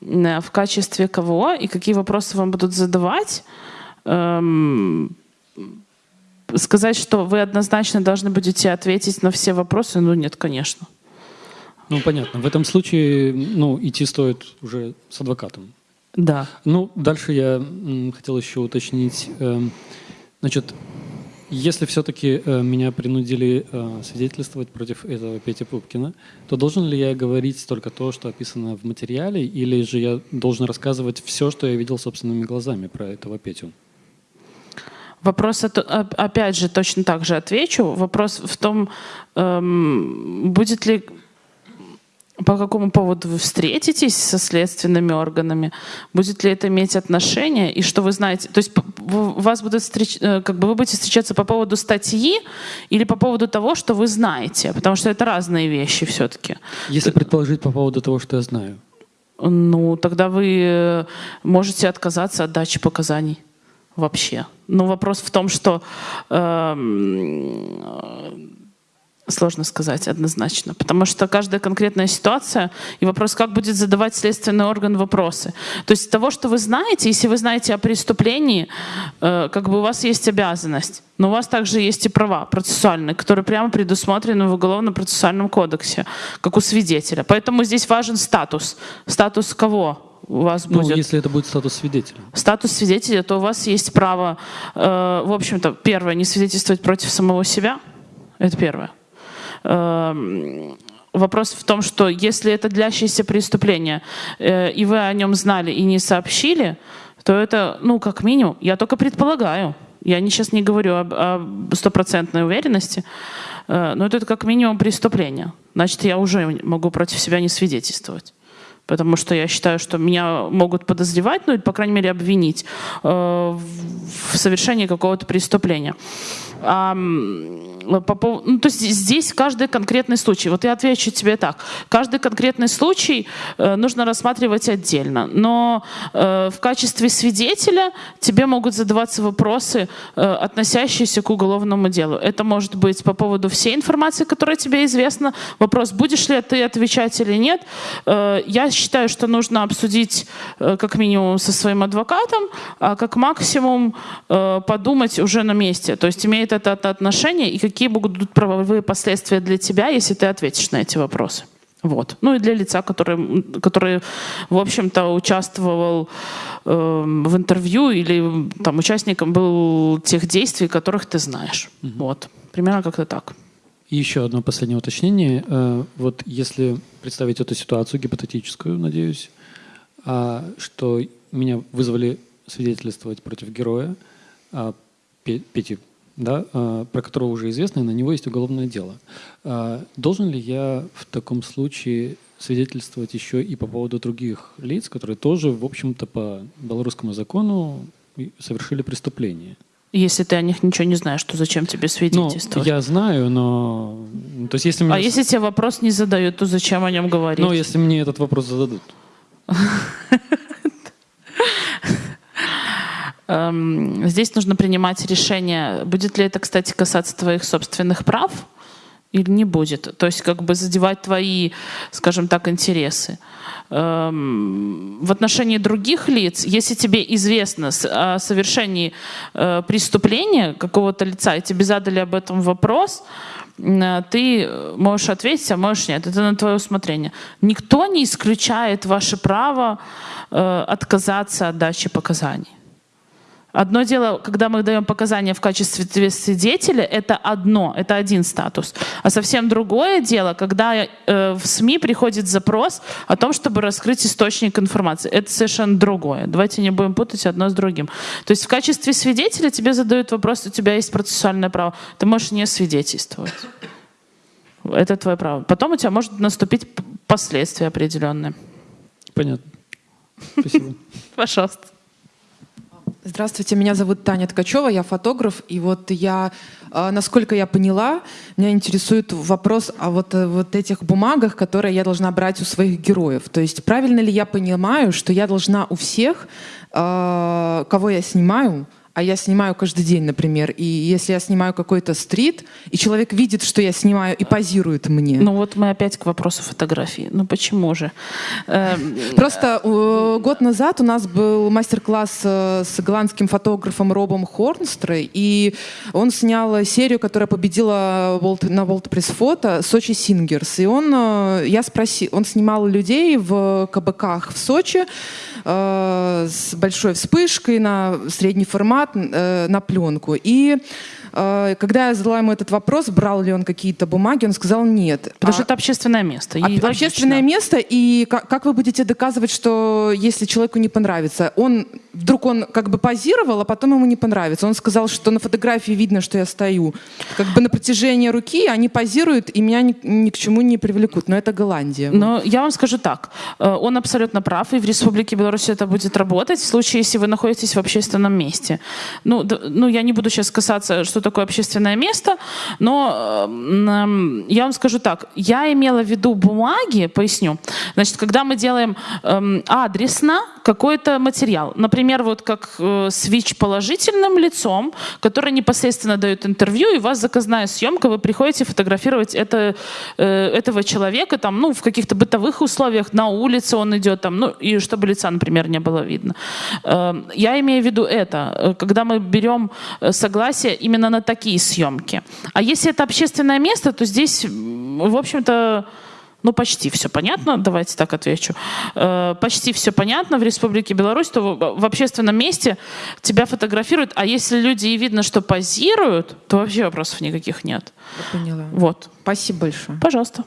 Э, в качестве кого? И какие вопросы вам будут задавать? Эм, сказать, что вы однозначно должны будете ответить на все вопросы, ну нет, конечно. Ну, понятно. В этом случае ну, идти стоит уже с адвокатом. Да. Ну, дальше я хотел еще уточнить. Эм, значит, если все-таки э, меня принудили э, свидетельствовать против этого Пети Пупкина, то должен ли я говорить только то, что описано в материале, или же я должен рассказывать все, что я видел собственными глазами про этого Петю? Вопрос, опять же, точно так же отвечу. Вопрос в том, эм, будет ли по какому поводу вы встретитесь со следственными органами, будет ли это иметь отношение, и что вы знаете. То есть вас будут встреч... Э, как бы вы будете встречаться по поводу статьи или по поводу того, что вы знаете, потому что это разные вещи все-таки. Если предположить по поводу того, что я знаю. Ну, тогда вы э, можете отказаться от дачи показаний вообще. Но вопрос в том, что э, сложно сказать однозначно, потому что каждая конкретная ситуация и вопрос, как будет задавать следственный орган вопросы. То есть того, что вы знаете, если вы знаете о преступлении, э, как бы у вас есть обязанность, но у вас также есть и права процессуальные, которые прямо предусмотрены в Уголовно-процессуальном кодексе, как у свидетеля. Поэтому здесь важен статус. Статус кого? У вас ну, будет... если это будет статус свидетеля. Статус свидетеля, то у вас есть право, э, в общем-то, первое, не свидетельствовать против самого себя. Это первое. Э, вопрос в том, что если это длящееся преступление, э, и вы о нем знали и не сообщили, то это, ну, как минимум, я только предполагаю, я не, сейчас не говорю об стопроцентной уверенности, э, но это как минимум преступление. Значит, я уже могу против себя не свидетельствовать потому что я считаю, что меня могут подозревать, ну или, по крайней мере, обвинить э, в совершении какого-то преступления. А, по поводу, ну, то есть здесь каждый конкретный случай. Вот я отвечу тебе так. Каждый конкретный случай э, нужно рассматривать отдельно. Но э, в качестве свидетеля тебе могут задаваться вопросы, э, относящиеся к уголовному делу. Это может быть по поводу всей информации, которая тебе известна. Вопрос, будешь ли ты отвечать или нет. Э, я считаю, что нужно обсудить э, как минимум со своим адвокатом, а как максимум э, подумать уже на месте. То есть имеет это отношение и какие будут правовые последствия для тебя, если ты ответишь на эти вопросы. Вот. Ну и для лица, который, который в общем-то, участвовал э, в интервью или там участником был тех действий, которых ты знаешь. Угу. Вот. Примерно как-то так. И еще одно последнее уточнение. Э, вот если представить эту ситуацию гипотетическую, надеюсь, а, что меня вызвали свидетельствовать против героя а, Пети да, а, про которого уже известно, и на него есть уголовное дело. А, должен ли я в таком случае свидетельствовать еще и по поводу других лиц, которые тоже, в общем-то, по белорусскому закону совершили преступление? Если ты о них ничего не знаешь, то зачем тебе свидетельствовать? Ну, я знаю, но... То есть, если меня... А если тебе вопрос не задают, то зачем о нем говорить? Ну, если мне этот вопрос зададут. Эм, здесь нужно принимать решение, будет ли это, кстати, касаться твоих собственных прав или не будет. То есть как бы задевать твои, скажем так, интересы. Эм, в отношении других лиц, если тебе известно о совершении э, преступления какого-то лица, и тебе задали об этом вопрос, э, ты можешь ответить, а можешь нет. Это на твое усмотрение. Никто не исключает ваше право э, отказаться от дачи показаний. Одно дело, когда мы даем показания в качестве свидетеля, это одно, это один статус. А совсем другое дело, когда э, в СМИ приходит запрос о том, чтобы раскрыть источник информации. Это совершенно другое. Давайте не будем путать одно с другим. То есть в качестве свидетеля тебе задают вопрос, у тебя есть процессуальное право, ты можешь не свидетельствовать. Это твое право. Потом у тебя может наступить последствия определенные. Понятно. Спасибо. Пожалуйста. Здравствуйте, меня зовут Таня Ткачева, я фотограф, и вот я, а, насколько я поняла, меня интересует вопрос о вот, э, вот этих бумагах, которые я должна брать у своих героев. То есть правильно ли я понимаю, что я должна у всех, а, кого я снимаю, а я снимаю каждый день, например, и если я снимаю какой-то стрит, и человек видит, что я снимаю, и позирует мне. Ну вот мы опять к вопросу фотографии. Ну почему же? Эм, Просто год назад у нас был мастер-класс э, с голландским фотографом Робом Хорнстрой, и он снял серию, которая победила на World Press Photo «Сочи Сингерс». И он, э, я спросил, он снимал людей в кабаках в Сочи, э, с большой вспышкой на средний формат, э, на пленку. И э, когда я задала ему этот вопрос, брал ли он какие-то бумаги, он сказал нет. Потому а, что это общественное место. А, общественное место, и как, как вы будете доказывать, что если человеку не понравится? Он вдруг он как бы позировал, а потом ему не понравится. Он сказал, что на фотографии видно, что я стою. Как бы на протяжении руки они позируют, и меня ни, ни к чему не привлекут. Но это Голландия. Но я вам скажу так. Э, он абсолютно прав, и в Республике Беларусь это будет работать в случае, если вы находитесь в общественном месте. Ну, ну я не буду сейчас касаться, что такое общественное место, но э, я вам скажу так. Я имела в виду бумаги, поясню. Значит, когда мы делаем э, адресно какой-то материал, например, вот как э, с ВИЧ-положительным лицом, который непосредственно дает интервью, и у вас заказная съемка, вы приходите фотографировать это, э, этого человека там, ну, в каких-то бытовых условиях, на улице он идет, там, ну, и чтобы лица, например, не было видно. Э, я имею в виду это, э, когда мы берем э, согласие именно на такие съемки. А если это общественное место, то здесь, в общем-то, ну, почти все понятно, давайте так отвечу. Э, почти все понятно в Республике Беларусь, то в общественном месте тебя фотографируют, а если люди и видно, что позируют, то вообще вопросов никаких нет. Я поняла. Вот. Спасибо большое. Пожалуйста.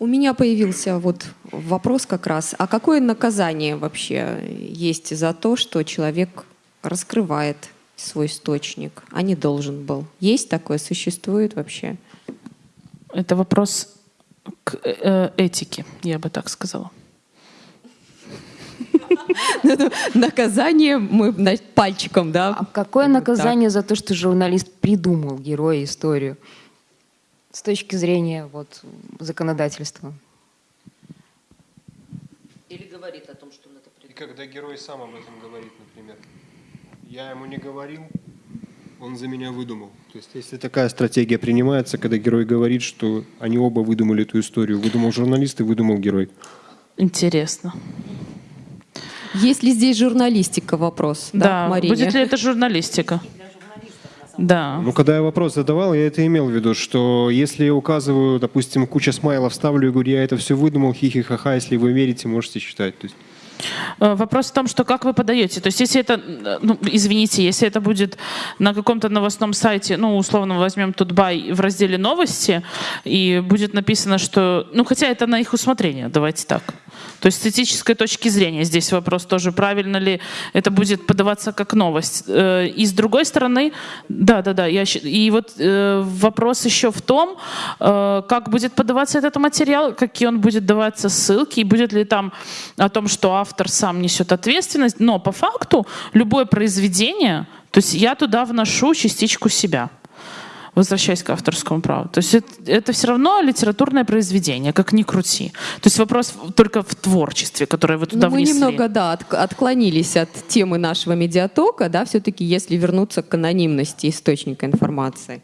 У меня появился вот вопрос как раз, а какое наказание вообще есть за то, что человек раскрывает свой источник, а не должен был. Есть такое, существует вообще? Это вопрос к э, этике, я бы так сказала. Наказание мы пальчиком, да? А какое наказание за то, что журналист придумал героя историю с точки зрения вот, законодательства? Говорит о том, что он это И когда герой сам об этом говорит, например, я ему не говорил, он за меня выдумал. То есть если такая стратегия принимается, когда герой говорит, что они оба выдумали эту историю, выдумал журналист и выдумал герой. Интересно. Есть ли здесь журналистика вопрос? Да, Марине? будет ли это журналистика? Да. Ну, когда я вопрос задавал, я это имел в виду, что если я указываю, допустим, куча смайлов ставлю и говорю, я это все выдумал, хихи-ха-ха, если вы верите, можете читать. То есть Вопрос в том, что как вы подаете. То есть если это, э, ну, извините, если это будет на каком-то новостном сайте, ну, условно возьмем Тутбай в разделе новости, и будет написано, что, ну, хотя это на их усмотрение, давайте так. То есть с этической точки зрения здесь вопрос тоже, правильно ли это будет подаваться как новость. Э, И с другой стороны, да, да, да, я, и вот э, вопрос еще в том, э, как будет подаваться этот материал, какие он будет даваться ссылки, и будет ли там о том, что автор сам несет ответственность. Но по факту любое произведение, то есть я туда вношу частичку себя возвращаясь к авторскому праву. То есть это, это все равно литературное произведение, как ни крути. То есть вопрос только в творчестве, которое вы туда Ну, мы внесли. немного, да, от- отклонились от темы нашего медиатока, да, все-таки если вернуться к анонимности источника информации.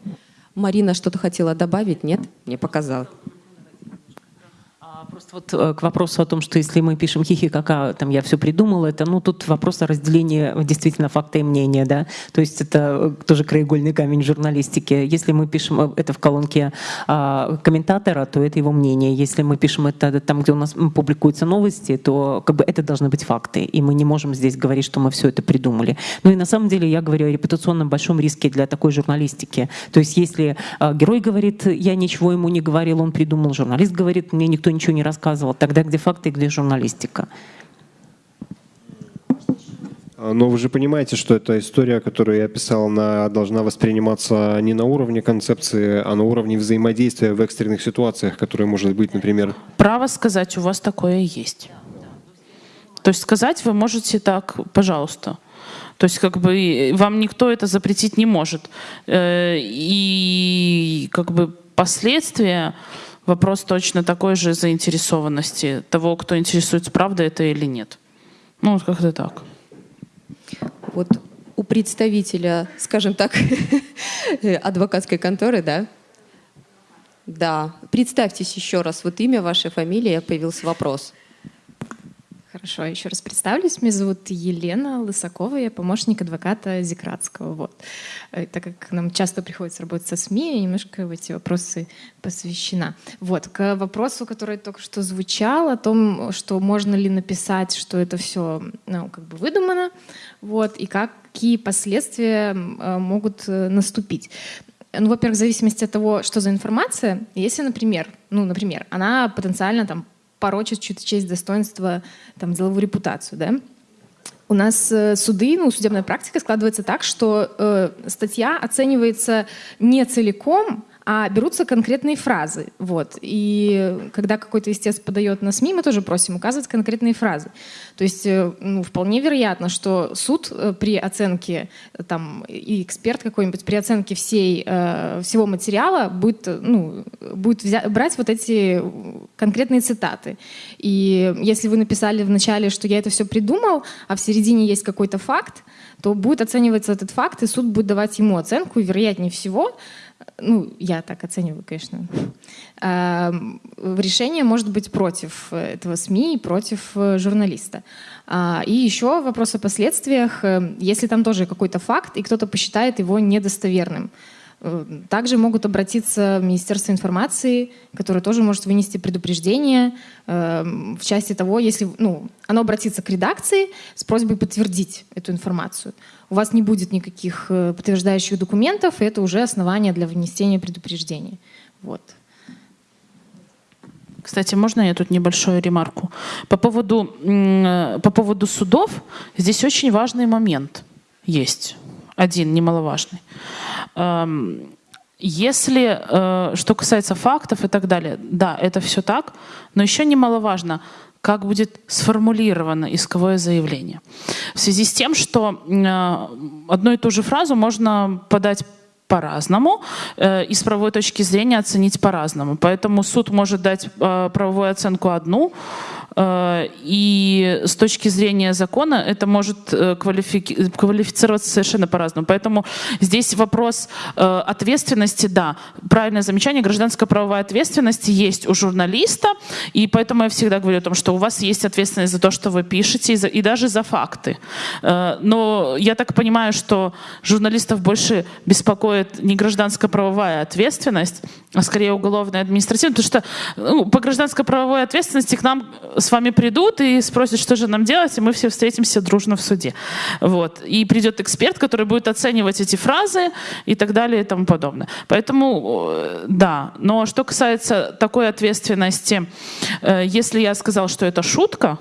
Марина что-то хотела добавить? Нет? Мне показалось. Вот э, к вопросу о том, что если мы пишем хихи, кака, там я все придумал, это, ну, тут вопрос о разделении э, действительно факта и мнения, да, то есть это э, тоже краеугольный камень журналистики. Если мы пишем это в колонке а, комментатора, то это его мнение. Если мы пишем это там, где у нас публикуются новости, то как бы это должны быть факты, и мы не можем здесь говорить, что мы все это придумали. Ну и на самом деле я говорю о репутационном большом риске для такой журналистики. То есть если герой говорит, я ничего ему не говорил, он придумал, журналист говорит, мне никто ничего не рассказывал, тогда где факты и где журналистика? А, Но вы же понимаете, что эта история, которую я писал, она должна восприниматься не на уровне концепции, а на уровне взаимодействия в экстренных ситуациях, которые может быть, например, Право сказать, у вас такое есть. То есть сказать вы можете так, пожалуйста. То есть как бы вам никто это запретить не может. Э, И как бы последствия, вопрос точно такой же заинтересованности того, кто интересуется, правда это или нет. Ну, вот как-то так. Вот у представителя, скажем так, адвокатской конторы, да? Да. Представьтесь еще раз. Вот имя, ваша фамилия, появился вопрос. Хорошо, еще раз представлюсь. Меня зовут Елена Лысакова, я помощник адвоката Зикратского. Вот. Э, Так как нам часто приходится работать со СМИ, я немножко в эти вопросы посвящена. Вот. К вопросу, который только что звучал, о том, что можно ли написать, что это все ну, как бы выдумано, вот, и какие последствия э, могут э, наступить. Ну, во-первых, в зависимости от того, что за информация. Если, например, ну, например, она потенциально там порочит чью-то честь, достоинство, там, деловую репутацию, да, у нас э, суды, ну, судебная практика складывается так, что э, статья оценивается не целиком, а берутся конкретные фразы. Вот. И когда какой-то истец подает на СМИ, мы тоже просим указывать конкретные фразы. То есть э, ну, вполне вероятно, что суд э, при оценке, э, там, и эксперт какой-нибудь при оценке всей, всего материала будет, ну, будет взя- брать вот эти конкретные цитаты. И если вы написали в начале, что я это все придумал, а в середине есть какой-то факт, то будет оцениваться этот факт, и суд будет давать ему оценку, и вероятнее всего, ну, я так оцениваю, конечно, эм, решение может быть против этого СМИ и против э, журналиста. А, И еще вопрос о последствиях. Э, Если там тоже какой-то факт, и кто-то посчитает его недостоверным, Э, также могут обратиться в Министерство информации, которое тоже может вынести предупреждение э, в части того, если ну, оно обратится к редакции с просьбой подтвердить эту информацию. У вас не будет никаких э, подтверждающих документов, и это уже основание для вынесения предупреждения. Вот. Кстати, можно я тут небольшую ремарку? По поводу, э, по поводу судов здесь очень важный момент есть. Один немаловажный. Эм, Если, э, что касается фактов и так далее, да, это все так, но еще немаловажно, как будет сформулировано исковое заявление. В связи с тем, что э, одну и ту же фразу можно подать по-разному э, и с правовой точки зрения оценить по-разному. Поэтому суд может дать правовую оценку одну, и с точки зрения закона это может э, квалифи... квалифицироваться совершенно по-разному. Поэтому здесь вопрос э, ответственности, да, правильное замечание, гражданская правовая ответственность есть у журналиста, и поэтому я всегда говорю о том, что у вас есть ответственность за то, что вы пишете, и, за, и даже за факты. Но я так понимаю, что журналистов больше беспокоит не гражданская правовая ответственность, а скорее уголовная административная, потому что ну, по гражданской правовой ответственности к нам с вами придут и спросят, что же нам делать, и мы все встретимся дружно в суде. Вот. И придет эксперт, который будет оценивать эти фразы и так далее и тому подобное. Поэтому, э, да. Но что касается такой ответственности, э, если я сказал, что это шутка,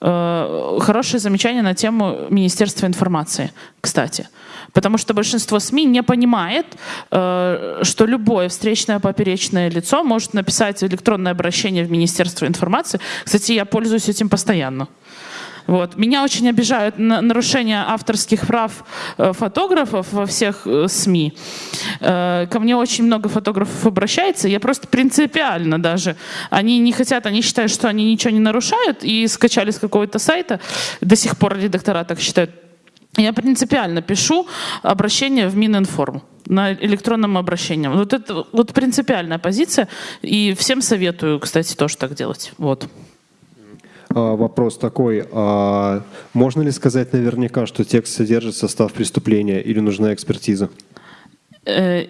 э, хорошее замечание на тему Министерства информации, кстати. Потому что большинство СМИ не понимает, э, что любое встречное поперечное лицо может написать электронное обращение в Министерство информации. Кстати, я пользуюсь этим постоянно. Вот. Меня очень обижают нарушения авторских прав э, фотографов во всех э, СМИ. Ко мне очень много фотографов обращается. Я просто принципиально даже. Они не хотят, они считают, что они ничего не нарушают и скачали с какого-то сайта. До сих пор редактора так считают я принципиально пишу обращение в Мининформ на электронном обращении. Вот это вот принципиальная позиция. И всем советую, кстати, тоже так делать. Вот. А, вопрос такой. А можно ли сказать наверняка, что текст содержит состав преступления или нужна экспертиза? Э,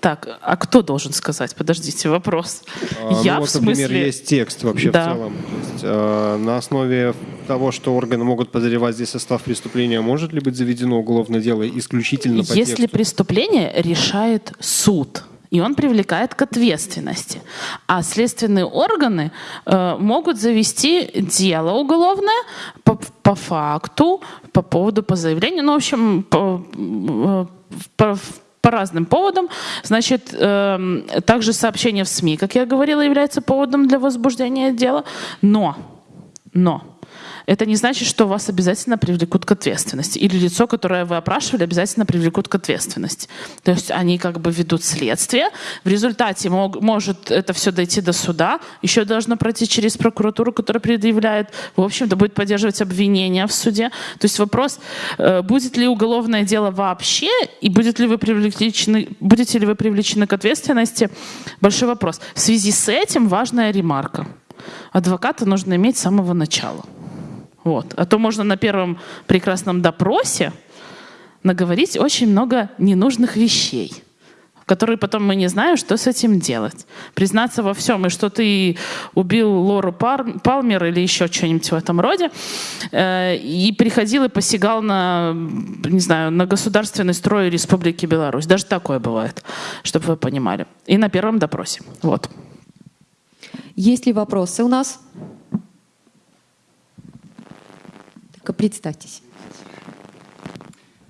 так, а кто должен сказать? Подождите, вопрос. А, Я ну, вот, в смысле... Например, есть текст вообще да. в целом. То есть, э, на основе того, что органы могут подозревать здесь состав преступления, может ли быть заведено уголовное дело исключительно по Если тексту? преступление решает суд, и он привлекает к ответственности. А следственные органы э, могут завести дело уголовное по, по факту, по поводу, по заявлению, ну, в общем, по, э, по, по разным поводам. Значит, э, также сообщение в СМИ, как я говорила, является поводом для возбуждения дела. Но, но, это не значит, что вас обязательно привлекут к ответственности. Или лицо, которое вы опрашивали, обязательно привлекут к ответственности. То есть они как бы ведут следствие. В результате мог, может это все дойти до суда. Еще должно пройти через прокуратуру, которая предъявляет. В общем-то, будет поддерживать обвинение в суде. То есть вопрос, э, будет ли уголовное дело вообще, и будет ли вы привлечены, будете ли вы привлечены к ответственности, большой вопрос. В связи с этим важная ремарка. Адвоката нужно иметь с самого начала. Вот. А то можно на первом прекрасном допросе наговорить очень много ненужных вещей, которые потом мы не знаем, что с этим делать. Признаться во всем, и что ты убил Лору Пар Палмер или еще что-нибудь в этом роде, э, и приходил и посягал на, не знаю, на государственный строй Республики Беларусь. Даже такое бывает, чтобы вы понимали. И на первом допросе. Вот. Есть ли вопросы у нас? Только представьтесь.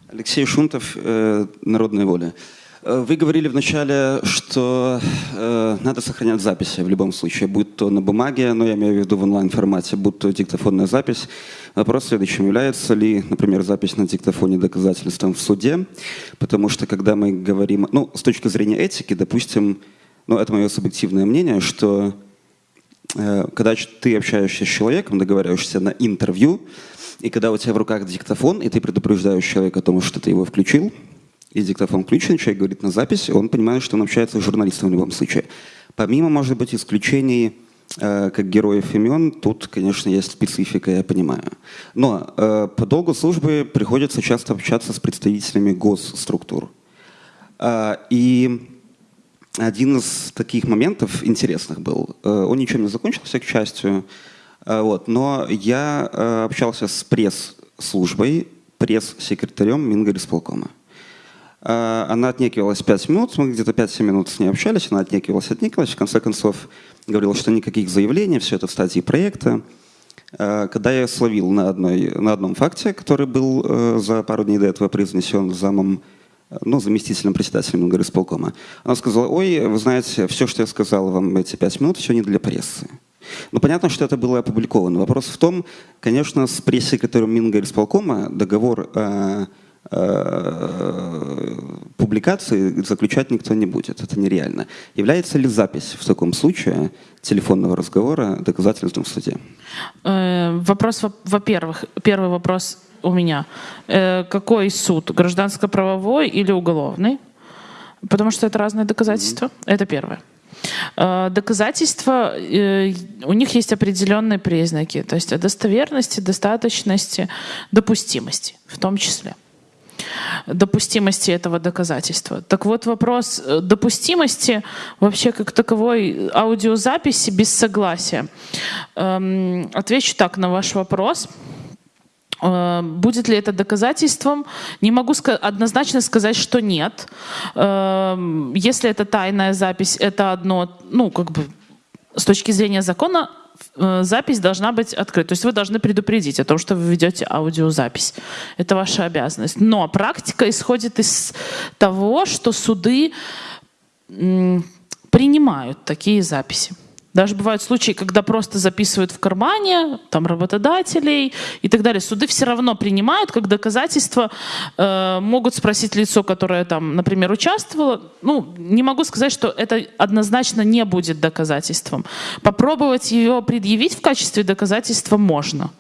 Алексей Шунтов, э, «Народная воля». Э, вы говорили вначале, что э, надо сохранять записи в любом случае, будь то на бумаге, но я имею в виду в онлайн-формате, будь то диктофонная запись. Вопрос следующим. Является ли, например, запись на диктофоне доказательством в суде? Потому что когда мы говорим, ну, с точки зрения этики, допустим, ну, это мое субъективное мнение, что э, когда ты общаешься с человеком, договариваешься на интервью, и когда у тебя в руках диктофон, и ты предупреждаешь человека о том, что ты его включил, и диктофон включен, человек говорит на запись, он понимает, что он общается с журналистом в любом случае. Помимо, может быть, исключений, э, как героев имен, тут, конечно, есть специфика, я понимаю. Но э, по долгу службы приходится часто общаться с представителями госструктур. Э, и один из таких моментов интересных был, он ничем не закончился, к счастью, вот. Но я э, общался с пресс-службой, пресс-секретарем Мингорисполкома. А, она отнекивалась 5 минут, мы где-то 5-7 минут с ней общались, она отнекивалась, отнекивалась, в конце концов говорила, что никаких заявлений, все это в стадии проекта. Когда я словил на, одной, на одном факте, который был э, за пару дней до этого произнесен замом, ну, заместителем председателя Мингорисполкома, она сказала, ой, вы знаете, все, что я сказал вам эти 5 минут, все не для прессы. Ну, понятно, что это было опубликовано. Вопрос в том, конечно, с пресс-секретарем Мингорисполкома договор о, о публикации заключать никто не будет. Это нереально. Является ли запись в таком случае телефонного разговора доказательством в суде? Э, вопрос, во-первых, первый вопрос у меня. Э, какой суд? Гражданско-правовой или уголовный? Потому что это разные доказательства. Mm-hmm. Это первое. Э, доказательства, э, у них есть определенные признаки, то есть достоверности, достаточности, допустимости в том числе допустимости этого доказательства. Так вот вопрос э, допустимости вообще как таковой аудиозаписи без согласия. Эм, отвечу так на ваш вопрос. Э, будет ли это доказательством? Не могу однозначно сказать, что нет. Эм, если это тайная запись, это одно, ну, как бы с точки зрения закона э, запись должна быть открыта. То есть вы должны предупредить о том, что вы ведете аудиозапись. Это ваша обязанность. Но практика исходит из того, что суды принимают такие записи. Даже бывают случаи, когда просто записывают в кармане, там работодателей и так далее. Суды все равно принимают как доказательство, э, могут спросить лицо, которое там, например, участвовало. Ну, не могу сказать, что это однозначно не будет доказательством. Попробовать ее предъявить в качестве доказательства можно.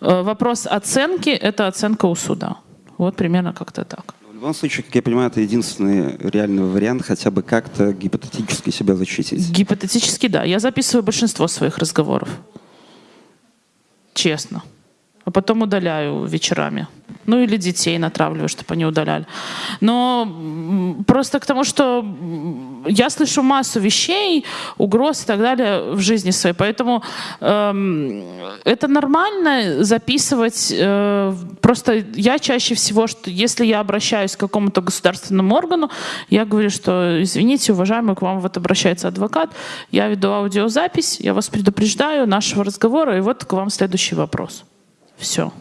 Э, вопрос оценки — это оценка у суда. Вот примерно как-то так. В любом случае, как я понимаю, это единственный реальный вариант хотя бы как-то гипотетически себя защитить. Гипотетически, да. Я записываю большинство своих разговоров. Честно. А потом удаляю вечерами. Ну или детей натравливаю, чтобы они удаляли. Но просто к тому, что я слышу массу вещей, угроз и так далее в жизни своей. Поэтому эм, это нормально записывать. Э, просто я чаще всего, что если я обращаюсь к какому-то государственному органу, я говорю, что извините, уважаемый, к вам вот обращается адвокат, я веду аудиозапись, я вас предупреждаю нашего разговора, и вот к вам следующий вопрос. Все.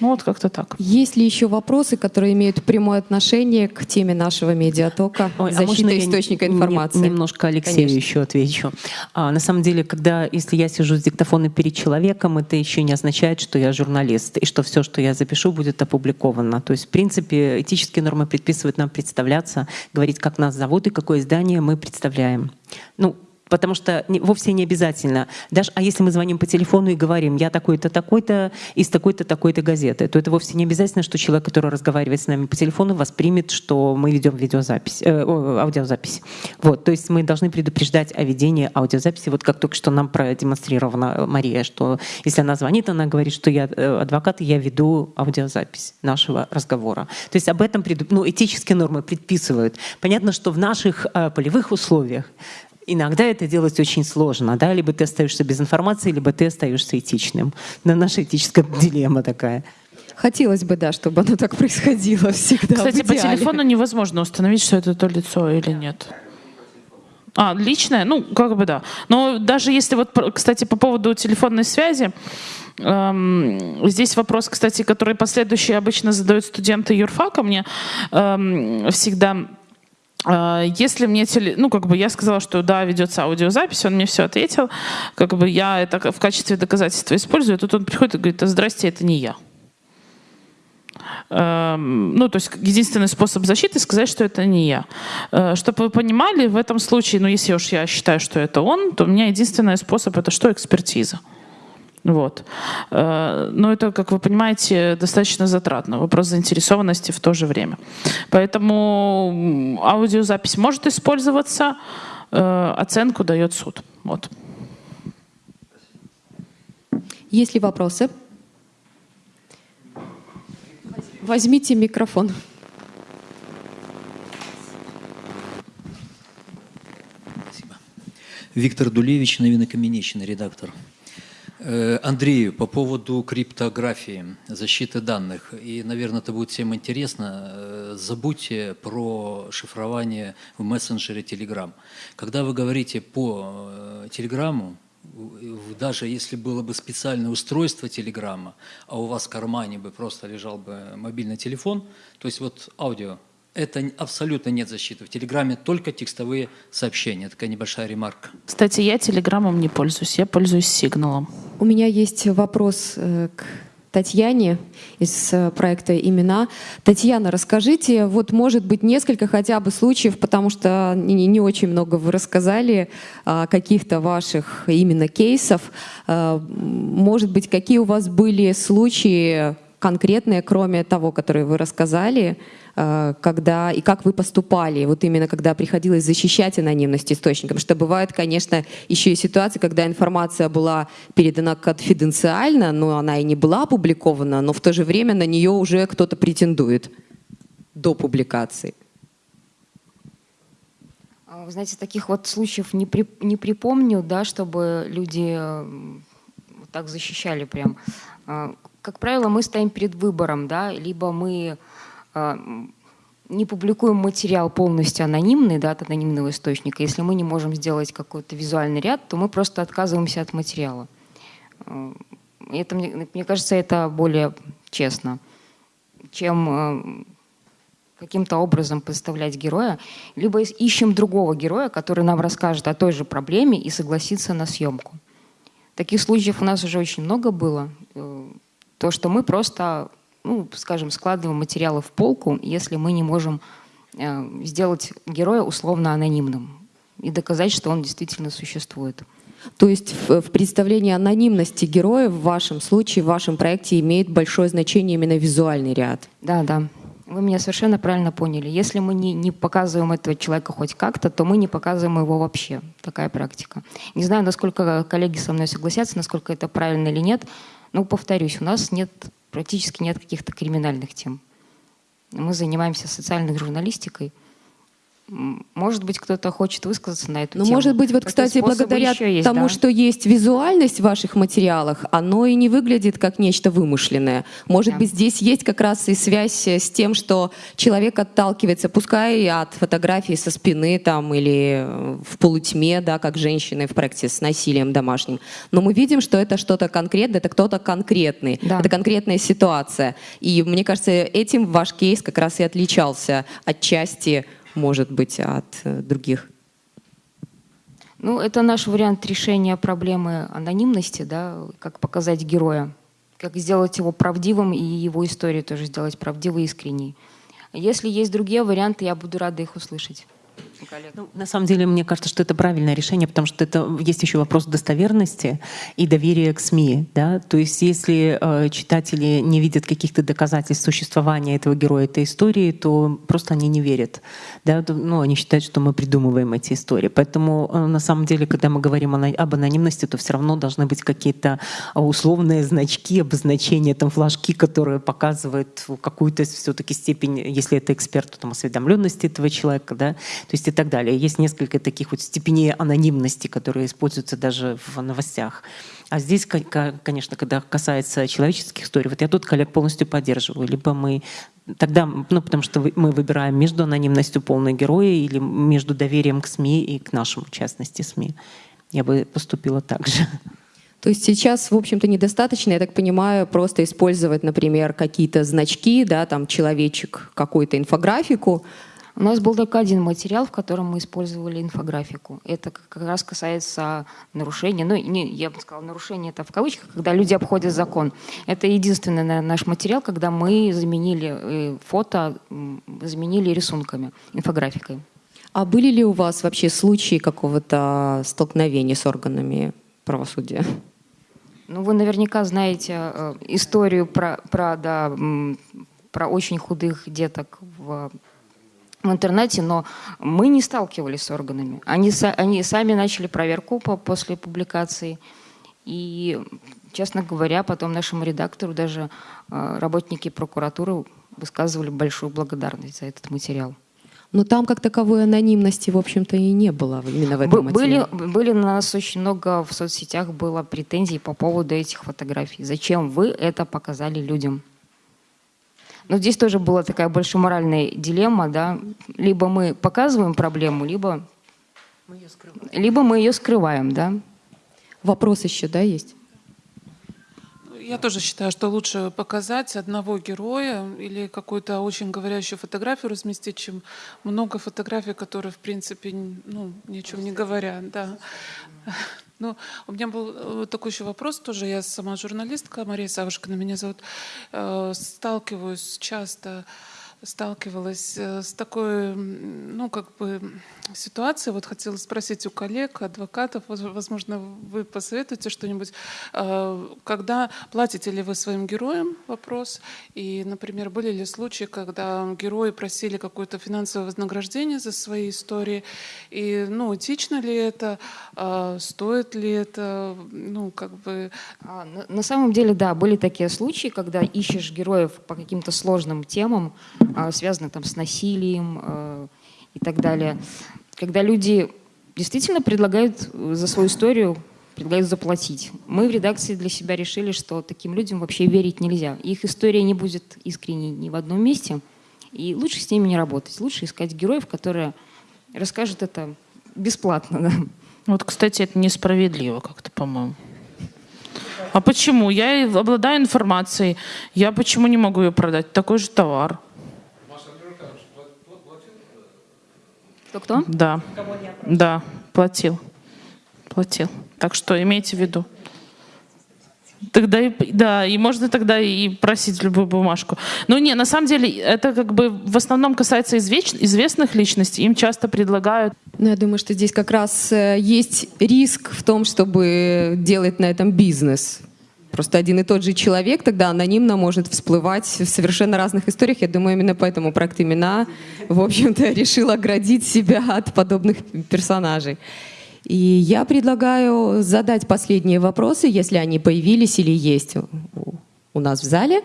Ну вот как-то так. Есть ли еще вопросы, которые имеют прямое отношение к теме нашего медиатока Ой, защита а источника информации? Немножко Алексею Конечно. еще отвечу. А, на самом деле, когда, если я сижу с диктофоном перед человеком, это еще не означает, что я журналист, и что все, что я запишу, будет опубликовано. То есть, в принципе, этические нормы предписывают нам представляться, говорить, как нас зовут и какое издание мы представляем. Ну, потому что вовсе не обязательно. Даже, а если мы звоним по телефону и говорим, я такой-то, такой-то, из такой-то, такой-то газеты, то это вовсе не обязательно, что человек, который разговаривает с нами по телефону, воспримет, что мы ведем видеозапись, э, аудиозапись. Вот, то есть мы должны предупреждать о ведении аудиозаписи, вот как только что нам продемонстрирована Мария, что если она звонит, она говорит, что я э, адвокат, и я веду аудиозапись нашего разговора. То есть об этом ну, этические нормы предписывают. Понятно, что в наших э, полевых условиях иногда это делать очень сложно, да, либо ты остаешься без информации, либо ты остаешься этичным. Но наша этическая дилемма такая. Хотелось бы, да, чтобы оно так происходило всегда. Кстати, по телефону невозможно установить, что это то лицо или нет. А, личное? Ну, как бы да. Но даже если вот, кстати, по поводу телефонной связи, эм, здесь вопрос, кстати, который последующие обычно задают студенты юрфака мне эм, всегда если мне теле... ну как бы я сказала, что да, ведется аудиозапись, он мне все ответил, как бы я это в качестве доказательства использую, тут он приходит и говорит, здрасте, это не я. Эм, ну, то есть единственный способ защиты сказать, что это не я. Э, чтобы вы понимали, в этом случае, ну, если уж я считаю, что это он, то у меня единственный способ это что? Экспертиза. Вот. Э, но это, как вы понимаете, достаточно затратно. Вопрос заинтересованности в то же время. Поэтому аудиозапись может использоваться, э, оценку дает суд. Вот. Есть ли вопросы? Возьмите микрофон. Спасибо. Виктор Дулевич, Новинокаменечный, редактор. Э, Андрею, по поводу криптографии, защиты данных, и, наверное, это будет всем интересно, э, забудьте про шифрование в мессенджере Telegram. Когда вы говорите по Телеграму, даже если было бы специальное устройство Телеграма, а у вас в кармане бы просто лежал бы мобильный телефон, то есть вот аудио это абсолютно нет защиты. В Телеграме только текстовые сообщения. Такая небольшая ремарка. Кстати, я Телеграмом не пользуюсь, я пользуюсь Сигналом. У меня есть вопрос э, к Татьяне из э, проекта «Имена». Татьяна, расскажите, вот может быть несколько хотя бы случаев, потому что не, не очень много вы рассказали а, каких-то ваших именно кейсов. А, может быть, какие у вас были случаи конкретные, кроме того, которые вы рассказали, Э, когда и как вы поступали, вот именно когда приходилось защищать анонимность источникам, что бывает, конечно, еще и ситуации, когда информация была передана конфиденциально, но она и не была опубликована, но в то же время на нее уже кто-то претендует до публикации. А, вы знаете, таких вот случаев не, при, не припомню, да, чтобы люди вот так защищали прям. Как правило, мы стоим перед выбором, да, либо мы а, не публикуем материал полностью анонимный, да, от анонимного источника. Если мы не можем сделать какой-то визуальный ряд, то мы просто отказываемся от материала. А, это, мне, кажется, это более честно, чем а, каким-то образом представлять героя, либо ищем другого героя, который нам расскажет о той же проблеме и согласится на съемку. Таких случаев у нас уже очень много было. То, что мы просто ну, скажем, складываем материалы в полку, если мы не можем э, сделать героя условно анонимным и доказать, что он действительно существует. То есть в, в представлении анонимности героя в вашем случае, в вашем проекте имеет большое значение именно визуальный ряд? Да, да. Вы меня совершенно правильно поняли. Если мы не, не показываем этого человека хоть как-то, то мы не показываем его вообще. Такая практика. Не знаю, насколько коллеги со мной согласятся, насколько это правильно или нет. Но повторюсь, у нас нет практически нет каких-то криминальных тем. Мы занимаемся социальной журналистикой. Может быть, кто-то хочет высказаться на эту ну, тему. может быть, вот, кстати, благодаря есть, тому, да? что есть визуальность в ваших материалах, оно и не выглядит как нечто вымышленное. Может да. быть, здесь есть как раз и связь с тем, что человек отталкивается, пускай от фотографии со спины там или в полутьме, да, как женщины в проекте с насилием домашним. Но мы видим, что это что-то конкретное, это кто-то конкретный, да. это конкретная ситуация. И мне кажется, этим ваш кейс как раз и отличался отчасти может быть, от э, других? Ну, это наш вариант решения проблемы анонимности, да, как показать героя, как сделать его правдивым и его историю тоже сделать правдивой и искренней. Если есть другие варианты, я буду рада их услышать коллег? Ну, на самом деле, мне кажется, что это правильное решение, потому что это есть еще вопрос достоверности и доверия к СМИ. Да? То есть если э, читатели не видят каких-то доказательств существования этого героя, этой истории, то просто они не верят. Да? Ну, они считают, что мы придумываем эти истории. Поэтому э, на самом деле, когда мы говорим об анонимности, то все равно должны быть какие-то э, условные значки, обозначения, там, флажки, которые показывают какую-то все-таки степень, если это эксперт, то там осведомленности этого человека. Да? То есть и так далее. Есть несколько таких вот степеней анонимности, которые используются даже в новостях. А здесь, конечно, когда касается человеческих историй, вот я тут коллег полностью поддерживаю. Либо мы тогда, ну, потому что мы выбираем между анонимностью полной героя или между доверием к СМИ и к нашему, в частности, СМИ. Я бы поступила так же. То есть сейчас, в общем-то, недостаточно, я так понимаю, просто использовать, например, какие-то значки, да, там человечек, какую-то инфографику, у нас был только один материал, в котором мы использовали инфографику. Это как раз касается нарушения, ну, не, я бы сказала, нарушение это в кавычках, когда люди обходят закон. Это единственный наверное, наш материал, когда мы заменили э, фото, заменили рисунками, инфографикой. А были ли у вас вообще случаи какого-то столкновения с органами правосудия? Ну, вы наверняка знаете э, историю про, про, да, про очень худых деток в в интернете, но мы не сталкивались с органами. Они, они сами начали проверку по, после публикации. И, честно говоря, потом нашему редактору даже э, работники прокуратуры высказывали большую благодарность за этот материал. Но там как таковой анонимности, в общем-то, и не было именно в этом материале. Были, были на нас очень много в соцсетях было претензий по поводу этих фотографий. Зачем вы это показали людям? Но здесь тоже была такая большая моральная дилемма, да. Либо мы показываем проблему, либо мы ее скрываем, либо мы ее скрываем да. Вопрос еще, да, есть? Я тоже считаю, что лучше показать одного героя или какую-то очень говорящую фотографию разместить, чем много фотографий, которые, в принципе, ну, ни о чем не говорят. Да. Ну, у меня был э, такой еще вопрос тоже. Я сама журналистка, Мария Савушкина меня зовут. Э, сталкиваюсь часто сталкивалась э, с такой, ну, как бы ситуацией. Вот хотела спросить у коллег, адвокатов, возможно, вы посоветуете что-нибудь. Э, когда платите ли вы своим героям? Вопрос. И, например, были ли случаи, когда герои просили какое-то финансовое вознаграждение за свои истории? И, ну, этично ли это? Э, стоит ли это? Ну, как бы... А, на самом деле, да, были такие случаи, когда ищешь героев по каким-то сложным темам, а, связаны там с насилием э, и так далее. Когда люди действительно предлагают э, за свою историю предлагают заплатить. Мы в редакции для себя решили, что таким людям вообще верить нельзя. Их история не будет искренней ни в одном месте. И лучше с ними не работать. Лучше искать героев, которые расскажут это бесплатно. Да. Вот, кстати, это несправедливо как-то, по-моему. А почему? Я обладаю информацией. Я почему не могу ее продать? Такой же товар. Кто-кто? Да. Да, платил. Платил. Так что имейте в виду. Тогда и, да, и можно тогда и просить любую бумажку. Но не, на самом деле это как бы в основном касается извеч, известных личностей. Им часто предлагают. Ну, я думаю, что здесь как раз э, есть риск в том, чтобы делать на этом бизнес. Просто один и тот же человек тогда анонимно может всплывать в совершенно разных историях. Я думаю, именно поэтому проект «Имена», в общем-то, решил оградить себя от подобных персонажей. И я предлагаю задать последние вопросы, если они появились или есть у нас в зале.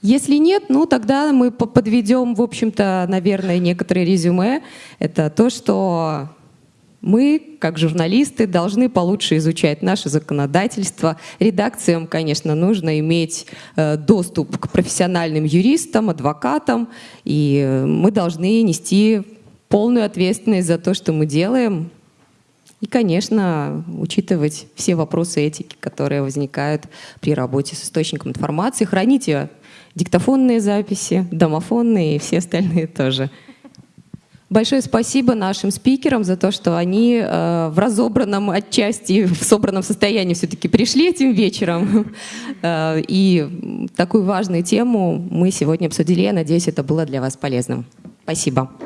Если нет, ну тогда мы подведем, в общем-то, наверное, некоторые резюме. Это то, что мы, как журналисты, должны получше изучать наше законодательство. Редакциям, конечно, нужно иметь э, доступ к профессиональным юристам, адвокатам, и э, мы должны нести полную ответственность за то, что мы делаем. И, конечно, учитывать все вопросы этики, которые возникают при работе с источником информации. Храните диктофонные записи, домофонные и все остальные тоже. Большое спасибо нашим спикерам за то, что они э, в разобранном отчасти, в собранном состоянии все-таки пришли этим вечером. Э, и такую важную тему мы сегодня обсудили. Я надеюсь, это было для вас полезным. Спасибо.